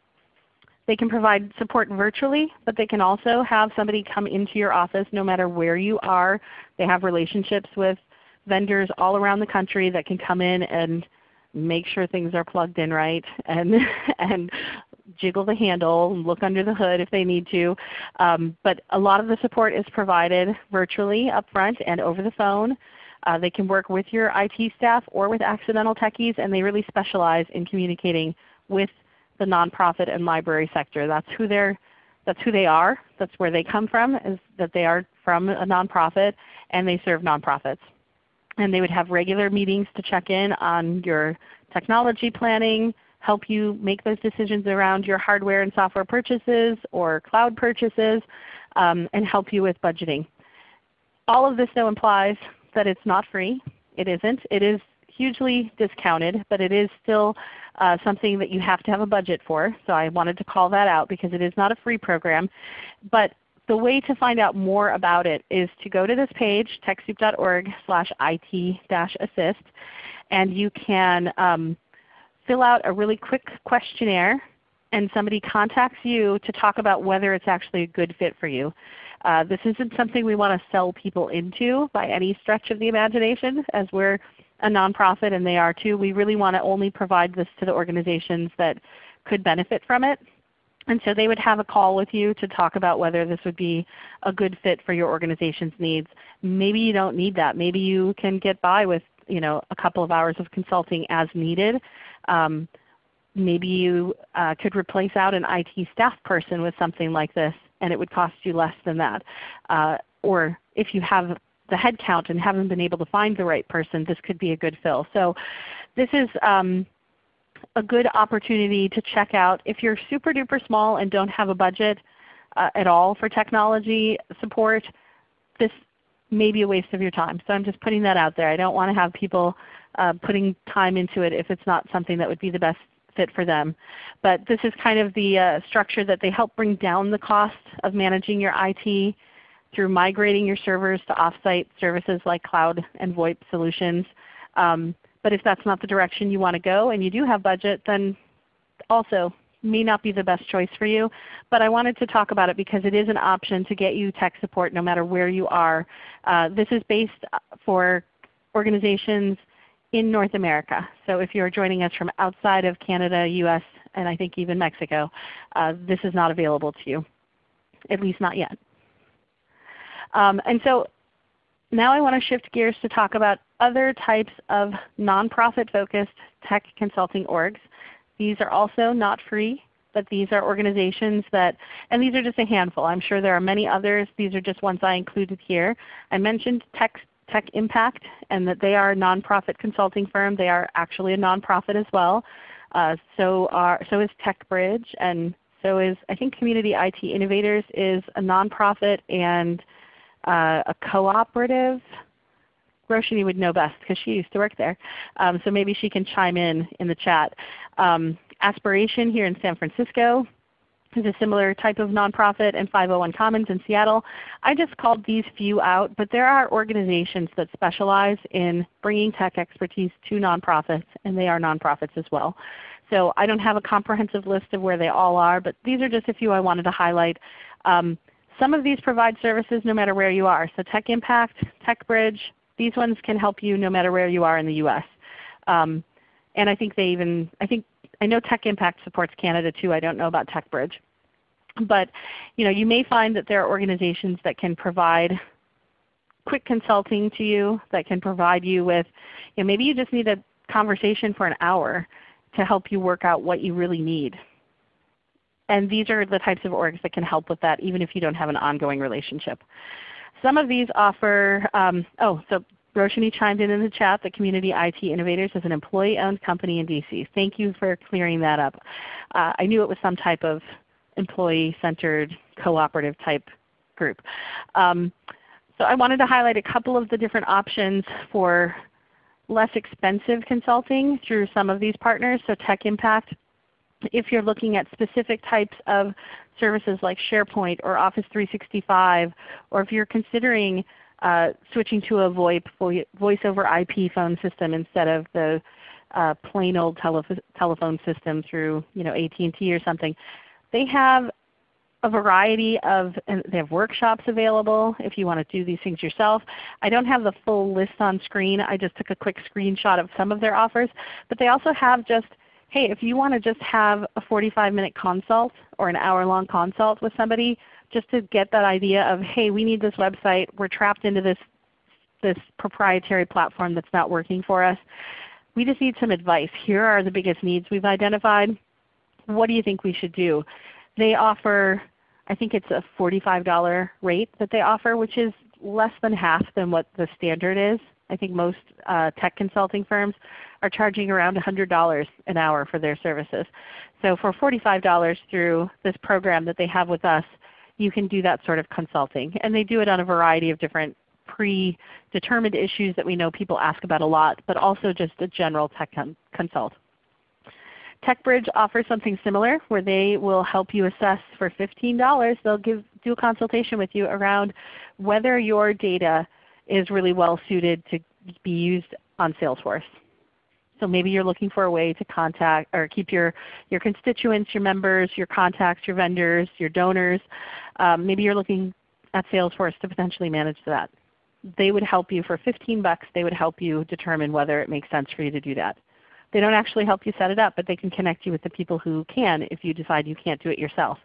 they can provide support virtually, but they can also have somebody come into your office no matter where you are. They have relationships with vendors all around the country that can come in and make sure things are plugged in right and, and jiggle the handle, and look under the hood if they need to. Um, but a lot of the support is provided virtually up front and over the phone. Uh, they can work with your IT staff or with accidental techies, and they really specialize in communicating with the nonprofit and library sector. That's who they're that's who they are. That's where they come from, is that they are from a nonprofit and they serve nonprofits. And they would have regular meetings to check in on your technology planning, help you make those decisions around your hardware and software purchases or cloud purchases, um, and help you with budgeting. All of this though implies that it's not free. It isn't. It is hugely discounted, but it is still uh, something that you have to have a budget for. So I wanted to call that out because it is not a free program. But the way to find out more about it is to go to this page, TechSoup.org slash IT-assist, and you can um, fill out a really quick questionnaire and somebody contacts you to talk about whether it's actually a good fit for you. Uh, this isn't something we want to sell people into by any stretch of the imagination as we're a nonprofit and they are too. We really want to only provide this to the organizations that could benefit from it. And so they would have a call with you to talk about whether this would be a good fit for your organization's needs. Maybe you don't need that. Maybe you can get by with you know, a couple of hours of consulting as needed. Um, maybe you uh, could replace out an IT staff person with something like this and it would cost you less than that. Uh, or if you have the headcount and haven't been able to find the right person, this could be a good fill. So this is um, a good opportunity to check out. If you're super duper small and don't have a budget uh, at all for technology support, this may be a waste of your time. So I'm just putting that out there. I don't want to have people uh, putting time into it if it's not something that would be the best fit for them. But this is kind of the uh, structure that they help bring down the cost of managing your IT through migrating your servers to offsite services like cloud and VoIP solutions. Um, but if that's not the direction you want to go and you do have budget, then also may not be the best choice for you. But I wanted to talk about it because it is an option to get you tech support no matter where you are. Uh, this is based uh, for organizations in North America. So if you're joining us from outside of Canada, US, and I think even Mexico, uh, this is not available to you, at least not yet. Um, and so now I want to shift gears to talk about other types of nonprofit focused tech consulting orgs. These are also not free, but these are organizations that, and these are just a handful. I'm sure there are many others. These are just ones I included here. I mentioned Tech, Tech Impact and that they are a nonprofit consulting firm. They are actually a nonprofit as well. Uh, so, are, so is TechBridge and so is I think Community IT Innovators is a nonprofit and uh, a cooperative. Roshini would know best because she used to work there. Um, so maybe she can chime in in the chat. Um, Aspiration here in San Francisco is a similar type of nonprofit and 501 Commons in Seattle. I just called these few out, but there are organizations that specialize in bringing tech expertise to nonprofits, and they are nonprofits as well. So I don't have a comprehensive list of where they all are, but these are just a few I wanted to highlight. Um, some of these provide services no matter where you are. So Tech Impact, TechBridge, these ones can help you no matter where you are in the US. Um, and I think they even, I think, I know Tech Impact supports Canada too. I don't know about TechBridge. But you, know, you may find that there are organizations that can provide quick consulting to you, that can provide you with, you know, maybe you just need a conversation for an hour to help you work out what you really need. And these are the types of orgs that can help with that even if you don't have an ongoing relationship. Some of these offer, um, oh, so Roshini chimed in in the chat that Community IT Innovators is an employee-owned company in DC. Thank you for clearing that up. Uh, I knew it was some type of employee-centered cooperative type group. Um, so I wanted to highlight a couple of the different options for less expensive consulting through some of these partners. So Tech Impact if you're looking at specific types of services like SharePoint or Office 365, or if you're considering uh, switching to a VoIP, voice over IP phone system instead of the uh, plain old telephone system through you know, AT&T or something, they have a variety of, they have workshops available if you want to do these things yourself. I don't have the full list on screen. I just took a quick screenshot of some of their offers. But they also have just hey, if you want to just have a 45 minute consult or an hour long consult with somebody just to get that idea of, hey, we need this website. We're trapped into this, this proprietary platform that's not working for us. We just need some advice. Here are the biggest needs we've identified. What do you think we should do? They offer, I think it's a $45 rate that they offer, which is less than half than what the standard is. I think most uh, tech consulting firms are charging around $100 an hour for their services. So for $45 through this program that they have with us, you can do that sort of consulting. And they do it on a variety of different predetermined issues that we know people ask about a lot, but also just a general tech consult. TechBridge offers something similar where they will help you assess for $15. They'll give, do a consultation with you around whether your data is really well suited to be used on Salesforce. So maybe you're looking for a way to contact or keep your, your constituents, your members, your contacts, your vendors, your donors. Um, maybe you're looking at Salesforce to potentially manage that. They would help you for 15 bucks. They would help you determine whether it makes sense for you to do that. They don't actually help you set it up, but they can connect you with the people who can if you decide you can't do it yourself.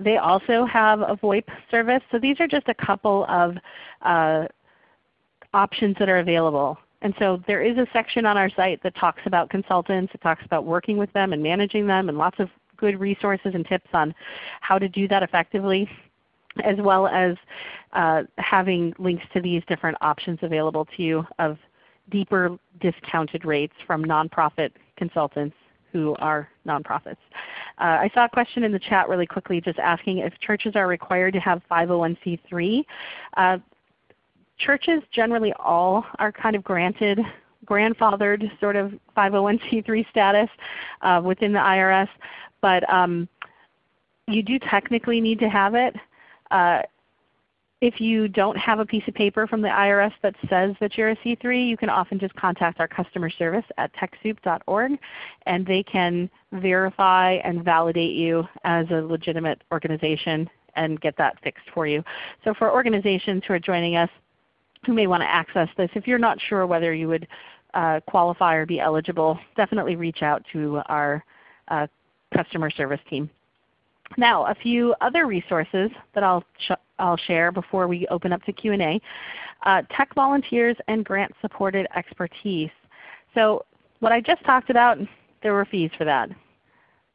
They also have a VoIP service. So these are just a couple of uh, options that are available. And so there is a section on our site that talks about consultants. It talks about working with them and managing them and lots of good resources and tips on how to do that effectively. as well as uh, having links to these different options available to you of deeper discounted rates from nonprofit consultants who are nonprofits. Uh, I saw a question in the chat really quickly just asking if churches are required to have 501c3. Uh, churches generally all are kind of granted grandfathered sort of 501c3 status uh, within the IRS, but um, you do technically need to have it. Uh, if you don't have a piece of paper from the IRS that says that you're a C3, you can often just contact our customer service at TechSoup.org and they can verify and validate you as a legitimate organization and get that fixed for you. So for organizations who are joining us who may want to access this, if you're not sure whether you would uh, qualify or be eligible, definitely reach out to our uh, customer service team. Now a few other resources that I'll, sh I'll share before we open up to Q&A. Uh, tech volunteers and grant supported expertise. So what I just talked about, there were fees for that.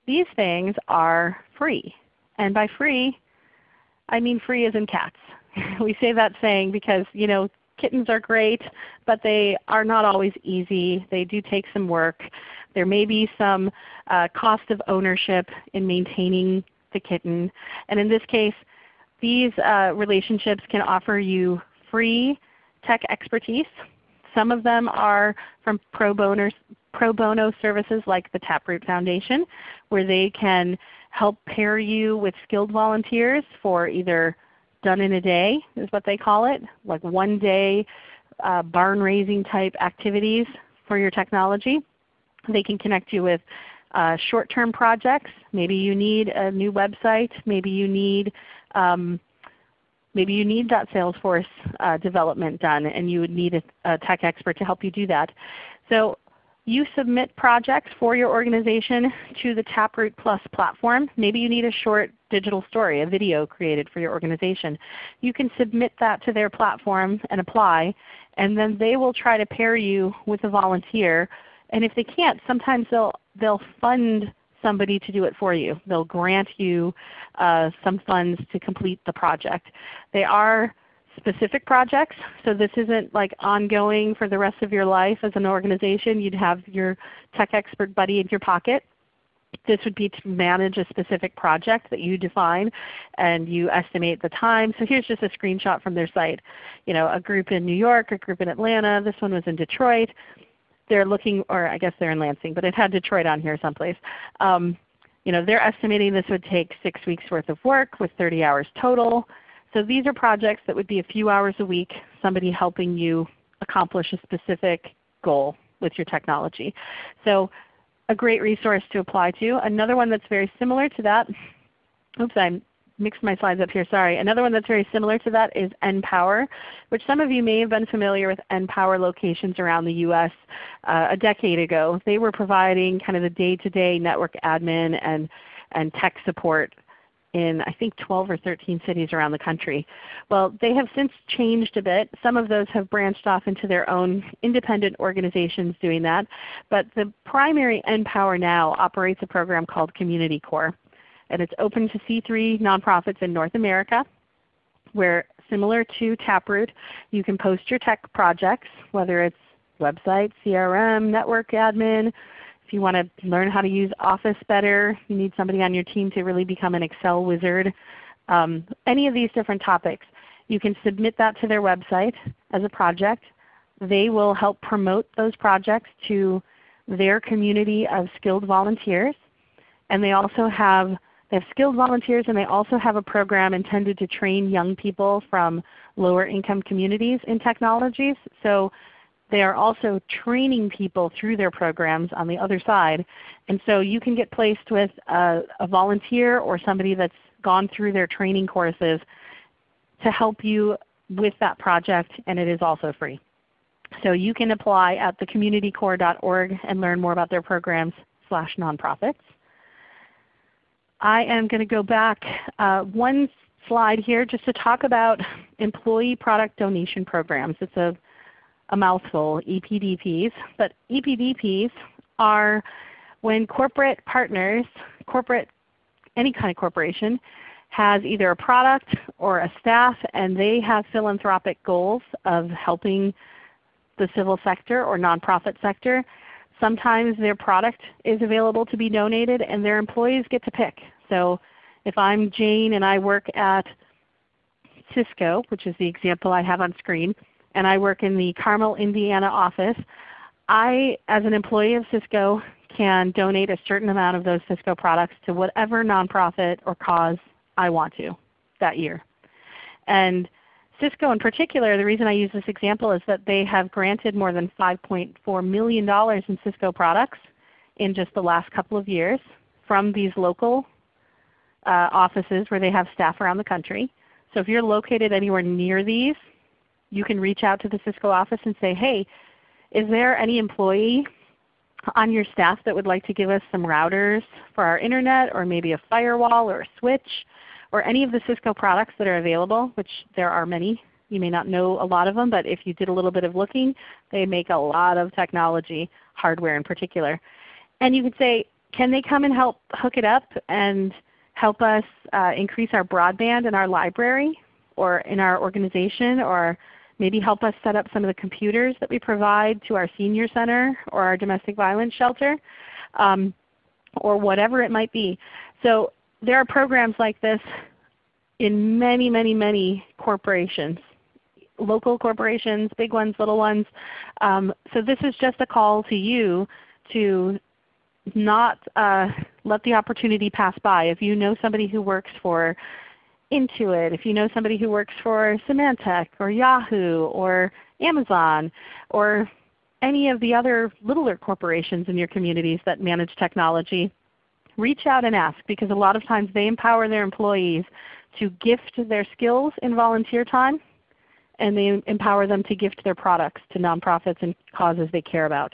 These things are free. And by free, I mean free as in cats. we say that saying because you know kittens are great, but they are not always easy. They do take some work. There may be some uh, cost of ownership in maintaining the kitten. And in this case, these uh, relationships can offer you free tech expertise. Some of them are from pro bono, pro bono services like the Taproot Foundation, where they can help pair you with skilled volunteers for either done in a day is what they call it, like one day uh, barn raising type activities for your technology. They can connect you with uh, short-term projects. Maybe you need a new website. Maybe you need um, maybe you need that Salesforce uh, development done and you would need a, a, tech expert to help you do that. So you submit projects for your organization to the Taproot Plus platform. Maybe you need a short digital story, a video created for your organization. You can submit that to their platform and apply, and then they will try to pair you with a volunteer. And if they can't, sometimes they'll, they'll fund somebody to do it for you. They'll grant you uh, some funds to complete the project. They are specific projects. So this isn't like ongoing for the rest of your life as an organization. You'd have your tech expert buddy in your pocket. This would be to manage a specific project that you define and you estimate the time. So here's just a screenshot from their site. You know, a group in New York, a group in Atlanta. This one was in Detroit. They're looking, or I guess they're in Lansing, but it had Detroit on here someplace. Um, you know, they're estimating this would take 6 weeks worth of work with 30 hours total. So these are projects that would be a few hours a week, somebody helping you accomplish a specific goal with your technology. So a great resource to apply to. Another one that's very similar to that, oops, I mixed my slides up here, sorry. Another one that's very similar to that is NPower, which some of you may have been familiar with NPower locations around the U.S. Uh, a decade ago. They were providing kind of the day-to-day -day network admin and, and tech support in I think 12 or 13 cities around the country. Well, they have since changed a bit. Some of those have branched off into their own independent organizations doing that. But the primary NPower now operates a program called Community Corps. And it's open to C3 nonprofits in North America where similar to Taproot, you can post your tech projects, whether it's website, CRM, network admin, you want to learn how to use Office better, you need somebody on your team to really become an Excel wizard, um, any of these different topics, you can submit that to their website as a project. They will help promote those projects to their community of skilled volunteers. And they also have they have skilled volunteers and they also have a program intended to train young people from lower income communities in technologies. So they are also training people through their programs on the other side. And so you can get placed with a, a volunteer or somebody that's gone through their training courses to help you with that project and it is also free. So you can apply at thecommunitycorps.org and learn more about their programs slash nonprofits. I am going to go back uh, one slide here just to talk about employee product donation programs. It's a a mouthful, EPDPs. But EPDPs are when corporate partners, corporate, any kind of corporation, has either a product or a staff and they have philanthropic goals of helping the civil sector or nonprofit sector, sometimes their product is available to be donated and their employees get to pick. So if I'm Jane and I work at Cisco, which is the example I have on screen, and I work in the Carmel, Indiana office, I, as an employee of Cisco, can donate a certain amount of those Cisco products to whatever nonprofit or cause I want to that year. And Cisco in particular, the reason I use this example is that they have granted more than $5.4 million in Cisco products in just the last couple of years from these local uh, offices where they have staff around the country. So if you're located anywhere near these, you can reach out to the Cisco office and say, hey, is there any employee on your staff that would like to give us some routers for our Internet or maybe a firewall or a switch or any of the Cisco products that are available, which there are many. You may not know a lot of them, but if you did a little bit of looking, they make a lot of technology, hardware in particular. And you could say, can they come and help hook it up and help us uh, increase our broadband in our library or in our organization or maybe help us set up some of the computers that we provide to our senior center or our domestic violence shelter um, or whatever it might be. So there are programs like this in many, many, many corporations, local corporations, big ones, little ones. Um, so this is just a call to you to not uh, let the opportunity pass by. If you know somebody who works for Intuit, if you know somebody who works for Symantec or Yahoo or Amazon or any of the other littler corporations in your communities that manage technology, reach out and ask because a lot of times they empower their employees to gift their skills in volunteer time and they empower them to gift their products to nonprofits and causes they care about.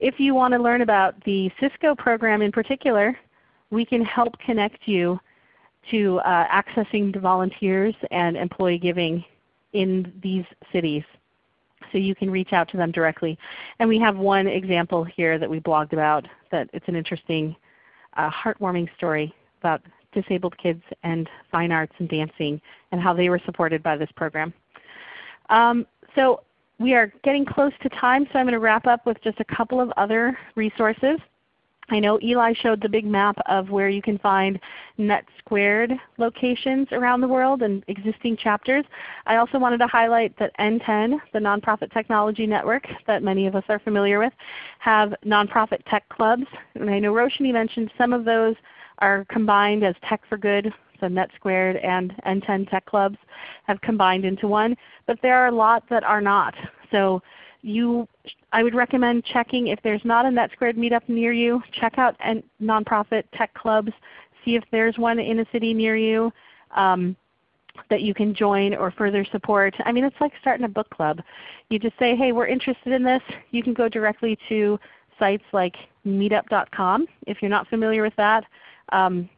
If you want to learn about the Cisco program in particular, we can help connect you to uh, accessing volunteers and employee giving in these cities. So you can reach out to them directly. And we have one example here that we blogged about that it's an interesting, uh, heartwarming story about disabled kids and fine arts and dancing and how they were supported by this program. Um, so we are getting close to time, so I'm going to wrap up with just a couple of other resources. I know Eli showed the big map of where you can find net squared locations around the world and existing chapters. I also wanted to highlight that NTEN, the Nonprofit Technology Network that many of us are familiar with, have nonprofit tech clubs. And I know Roshni mentioned some of those are combined as Tech for Good, so NetSquared and NTEN Tech Clubs have combined into one. But there are a lot that are not. So you, I would recommend checking if there's not a NetSquared meetup near you, check out and nonprofit tech clubs, see if there's one in a city near you um, that you can join or further support. I mean it's like starting a book club. You just say, hey, we're interested in this. You can go directly to sites like meetup.com if you're not familiar with that. Um,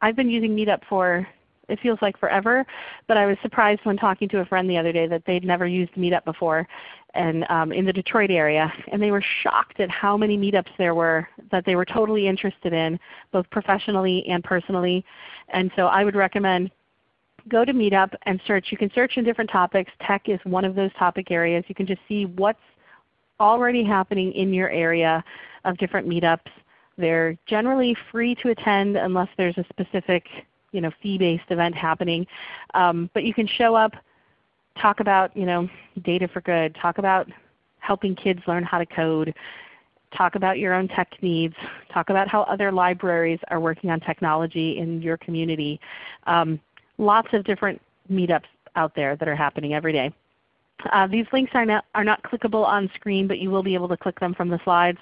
I've been using Meetup for it feels like forever, but I was surprised when talking to a friend the other day that they'd never used Meetup before and um, in the Detroit area, and they were shocked at how many meetups there were that they were totally interested in, both professionally and personally. And so I would recommend go to Meetup and search. You can search in different topics. Tech is one of those topic areas. You can just see what's already happening in your area of different meetups. They're generally free to attend unless there's a specific you know, fee-based event happening. Um, but you can show up, talk about you know, data for good, talk about helping kids learn how to code, talk about your own tech needs, talk about how other libraries are working on technology in your community. Um, lots of different meetups out there that are happening every day. Uh, these links are not, are not clickable on screen, but you will be able to click them from the slides.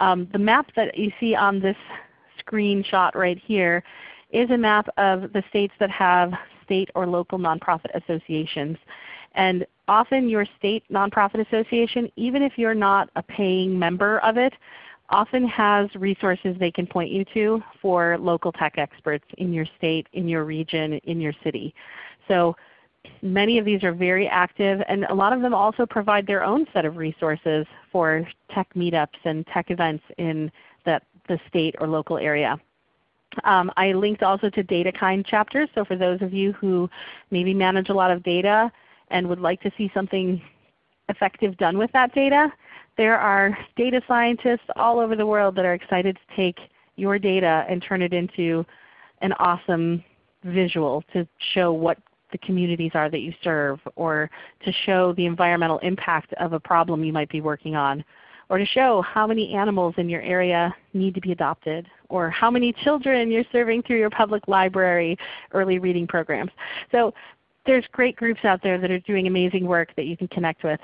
Um, the map that you see on this screenshot right here is a map of the states that have state or local nonprofit associations. And often your state nonprofit association, even if you're not a paying member of it, often has resources they can point you to for local tech experts in your state, in your region, in your city. So many of these are very active and a lot of them also provide their own set of resources for tech meetups and tech events in that, the state or local area. Um, I linked also to DataKind chapters, so for those of you who maybe manage a lot of data and would like to see something effective done with that data, there are data scientists all over the world that are excited to take your data and turn it into an awesome visual to show what the communities are that you serve, or to show the environmental impact of a problem you might be working on, or to show how many animals in your area need to be adopted, or how many children you're serving through your public library early reading programs. So there's great groups out there that are doing amazing work that you can connect with.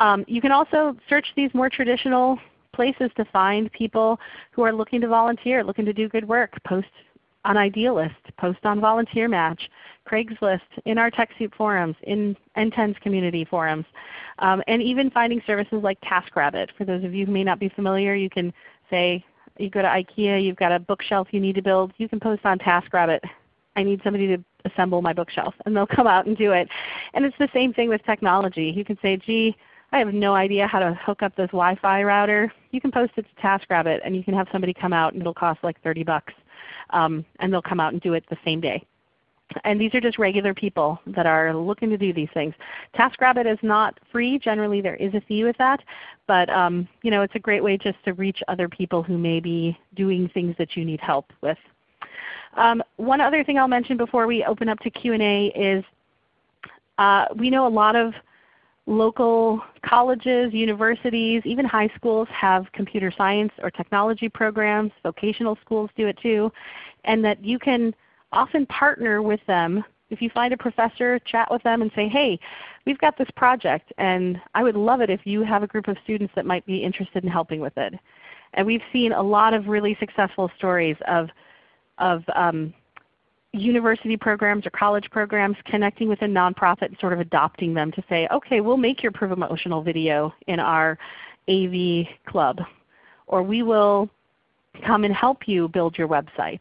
Um, you can also search these more traditional places to find people who are looking to volunteer, looking to do good work. Post on Idealist, post on Volunteer Match, Craigslist, in our TechSoup forums, in NTEN's community forums, um, and even finding services like TaskRabbit. For those of you who may not be familiar, you can say you go to IKEA, you've got a bookshelf you need to build, you can post on TaskRabbit, I need somebody to assemble my bookshelf, and they'll come out and do it. And it's the same thing with technology. You can say, gee, I have no idea how to hook up this Wi-Fi router. You can post it to TaskRabbit and you can have somebody come out and it will cost like 30 bucks. Um, and they'll come out and do it the same day. And these are just regular people that are looking to do these things. TaskRabbit is not free. Generally there is a fee with that. But um, you know, it's a great way just to reach other people who may be doing things that you need help with. Um, one other thing I'll mention before we open up to Q&A is uh, we know a lot of local colleges, universities, even high schools have computer science or technology programs. Vocational schools do it too. And that you can often partner with them. If you find a professor, chat with them and say, hey, we've got this project and I would love it if you have a group of students that might be interested in helping with it. And we've seen a lot of really successful stories of, of um, university programs or college programs connecting with a nonprofit and sort of adopting them to say, okay, we'll make your promotional video in our AV club. Or we will come and help you build your website.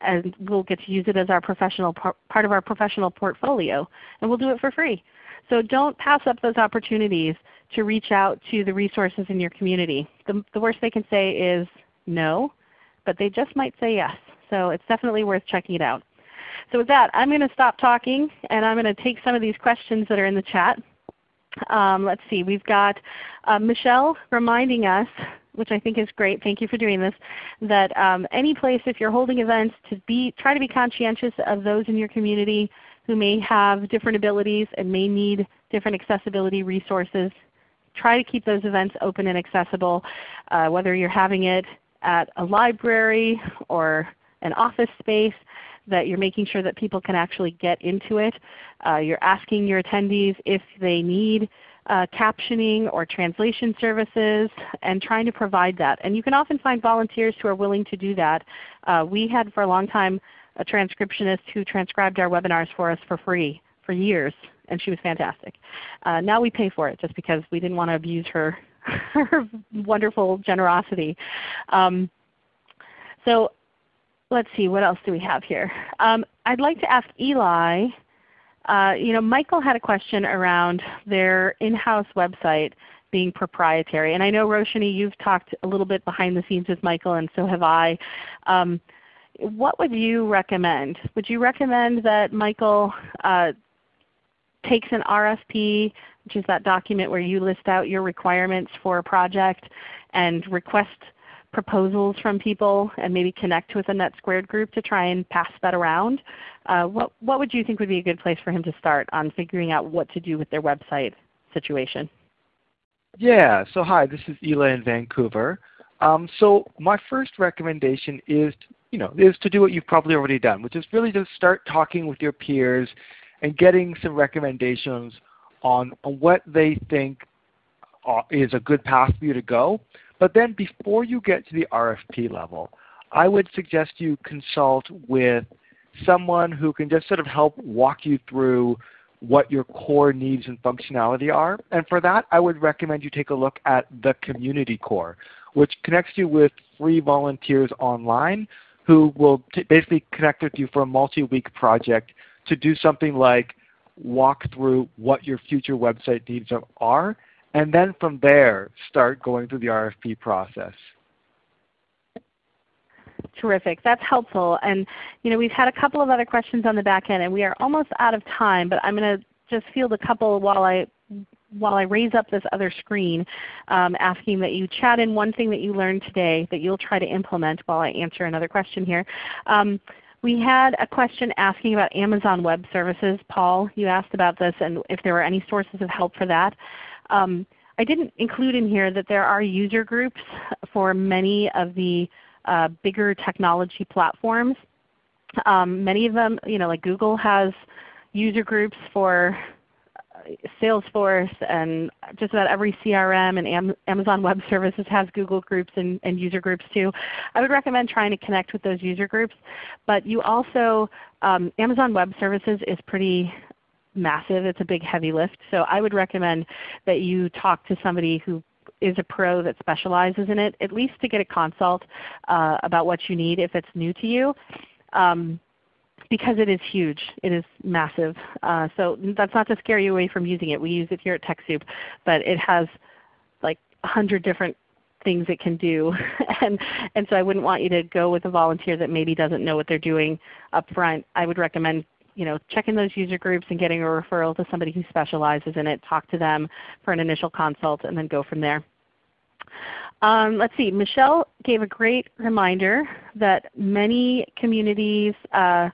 And we'll get to use it as our professional part of our professional portfolio. And we'll do it for free. So don't pass up those opportunities to reach out to the resources in your community. The, the worst they can say is no, but they just might say yes. So it's definitely worth checking it out. So with that, I'm going to stop talking and I'm going to take some of these questions that are in the chat. Um, let's see, we've got uh, Michelle reminding us, which I think is great, thank you for doing this, that um, any place if you're holding events to be, try to be conscientious of those in your community who may have different abilities and may need different accessibility resources. Try to keep those events open and accessible, uh, whether you're having it at a library or an office space that you're making sure that people can actually get into it. Uh, you're asking your attendees if they need uh, captioning or translation services and trying to provide that. And you can often find volunteers who are willing to do that. Uh, we had for a long time a transcriptionist who transcribed our webinars for us for free for years, and she was fantastic. Uh, now we pay for it just because we didn't want to abuse her, her wonderful generosity. Um, so let's see, what else do we have here? Um, I'd like to ask Eli, uh, you know, Michael had a question around their in-house website being proprietary. And I know Roshani, you've talked a little bit behind the scenes with Michael and so have I. Um, what would you recommend? Would you recommend that Michael uh, takes an RFP, which is that document where you list out your requirements for a project and request proposals from people and maybe connect with a NetSquared group to try and pass that around. Uh, what, what would you think would be a good place for him to start on figuring out what to do with their website situation? Yeah, so hi, this is Eli in Vancouver. Um, so my first recommendation is, you know, is to do what you've probably already done, which is really just start talking with your peers and getting some recommendations on, on what they think uh, is a good path for you to go. But then before you get to the RFP level, I would suggest you consult with someone who can just sort of help walk you through what your core needs and functionality are. And for that, I would recommend you take a look at the Community Corps, which connects you with free volunteers online who will basically connect with you for a multi-week project to do something like walk through what your future website needs are and then from there start going through the RFP process. Terrific. That's helpful. And you know, we've had a couple of other questions on the back end, and we are almost out of time. But I'm going to just field a couple while I while I raise up this other screen, um, asking that you chat in one thing that you learned today that you'll try to implement while I answer another question here. Um, we had a question asking about Amazon Web Services. Paul, you asked about this and if there were any sources of help for that. Um, I didn't include in here that there are user groups for many of the uh, bigger technology platforms. Um, many of them, you know, like Google has user groups for Salesforce and just about every CRM and Am Amazon Web Services has Google groups and, and, user groups too. I would recommend trying to connect with those user groups. But you also, um, Amazon Web Services is pretty massive. It's a big heavy lift. So I would recommend that you talk to somebody who is a pro that specializes in it, at least to get a consult uh, about what you need if it's new to you. Um, because it is huge. It is massive. Uh, so that's not to scare you away from using it. We use it here at TechSoup, but it has like a hundred different things it can do. and, and so I wouldn't want you to go with a volunteer that maybe doesn't know what they're doing up front. I would recommend you know, checking those user groups and getting a referral to somebody who specializes in it. Talk to them for an initial consult and then go from there. Um, let's see, Michelle gave a great reminder that many communities uh,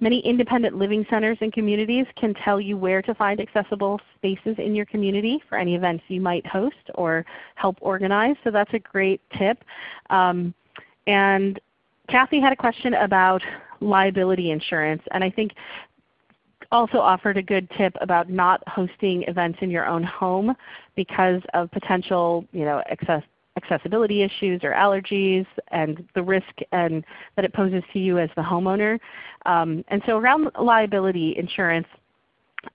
Many independent living centers and communities can tell you where to find accessible spaces in your community for any events you might host or help organize. So that's a great tip. Um, and Kathy had a question about liability insurance. And I think also offered a good tip about not hosting events in your own home because of potential you know, excess, accessibility issues or allergies and the risk and that it poses to you as the homeowner. Um, and so around liability insurance,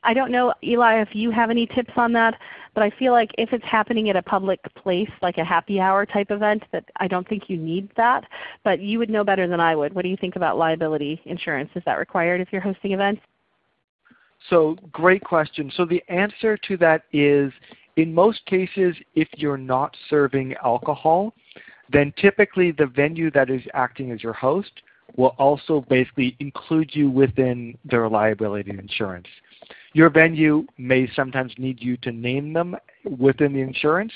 I don't know, Eli, if you have any tips on that, but I feel like if it's happening at a public place, like a happy hour type event, that I don't think you need that. But you would know better than I would. What do you think about liability insurance? Is that required if you're hosting events? So great question. So the answer to that is in most cases, if you're not serving alcohol, then typically the venue that is acting as your host will also basically include you within their liability insurance. Your venue may sometimes need you to name them within the insurance,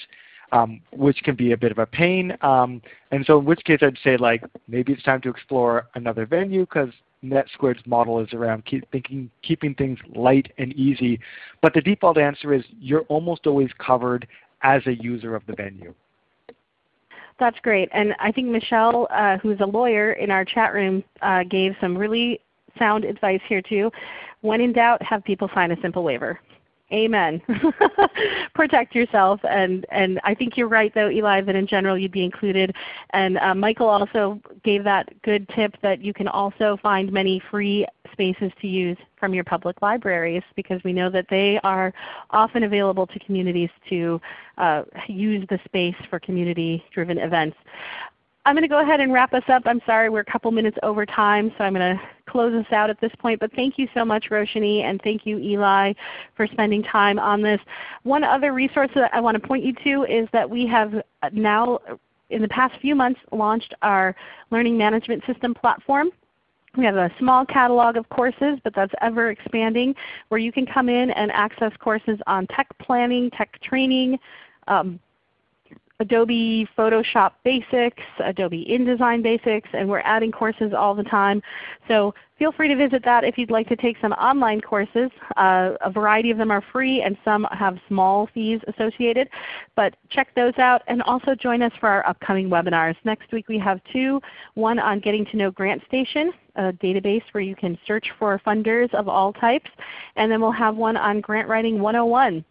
um, which can be a bit of a pain. Um, and so in which case I'd say like maybe it's time to explore another venue because NetSquared's model is around keep thinking, keeping things light and easy. But the default answer is you're almost always covered as a user of the venue. That's great. And I think Michelle, uh, who's a lawyer in our chat room, uh, gave some really sound advice here too. When in doubt, have people sign a simple waiver. Amen. Protect yourself. And, and I think you're right though, Eli, that in general you'd be included. And uh, Michael also gave that good tip that you can also find many free spaces to use from your public libraries because we know that they are often available to communities to uh, use the space for community-driven events. I'm going to go ahead and wrap us up. I'm sorry we're a couple minutes over time, so I'm going to close us out at this point. But thank you so much, Roshini, and thank you, Eli, for spending time on this. One other resource that I want to point you to is that we have now, in the past few months, launched our Learning Management System platform. We have a small catalog of courses, but that's ever expanding, where you can come in and access courses on tech planning, tech training, um, Adobe Photoshop Basics, Adobe InDesign Basics, and we're adding courses all the time. So feel free to visit that if you'd like to take some online courses. Uh, a variety of them are free and some have small fees associated. But check those out and also join us for our upcoming webinars. Next week we have two, one on getting to know GrantStation, a database where you can search for funders of all types. And then we'll have one on Grant Writing 101,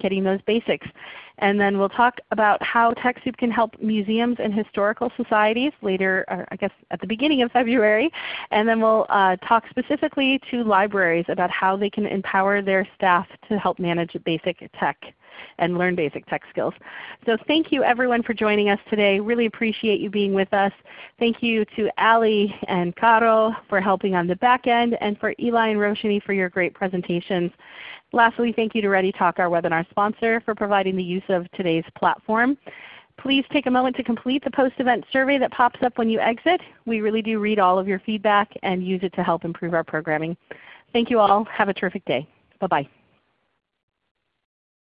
getting those basics. And then we'll talk about how TechSoup can help museums and historical societies later, I guess at the beginning of February. And then we'll uh, talk specifically to libraries about how they can empower their staff to help manage basic tech and learn basic tech skills. So thank you everyone for joining us today. Really appreciate you being with us. Thank you to Ali and Caro for helping on the back end and for Eli and Roshini for your great presentations. Lastly, thank you to ReadyTalk, our webinar sponsor, for providing the use of today's platform. Please take a moment to complete the post-event survey that pops up when you exit. We really do read all of your feedback and use it to help improve our programming. Thank you all. Have a terrific day. Bye-bye.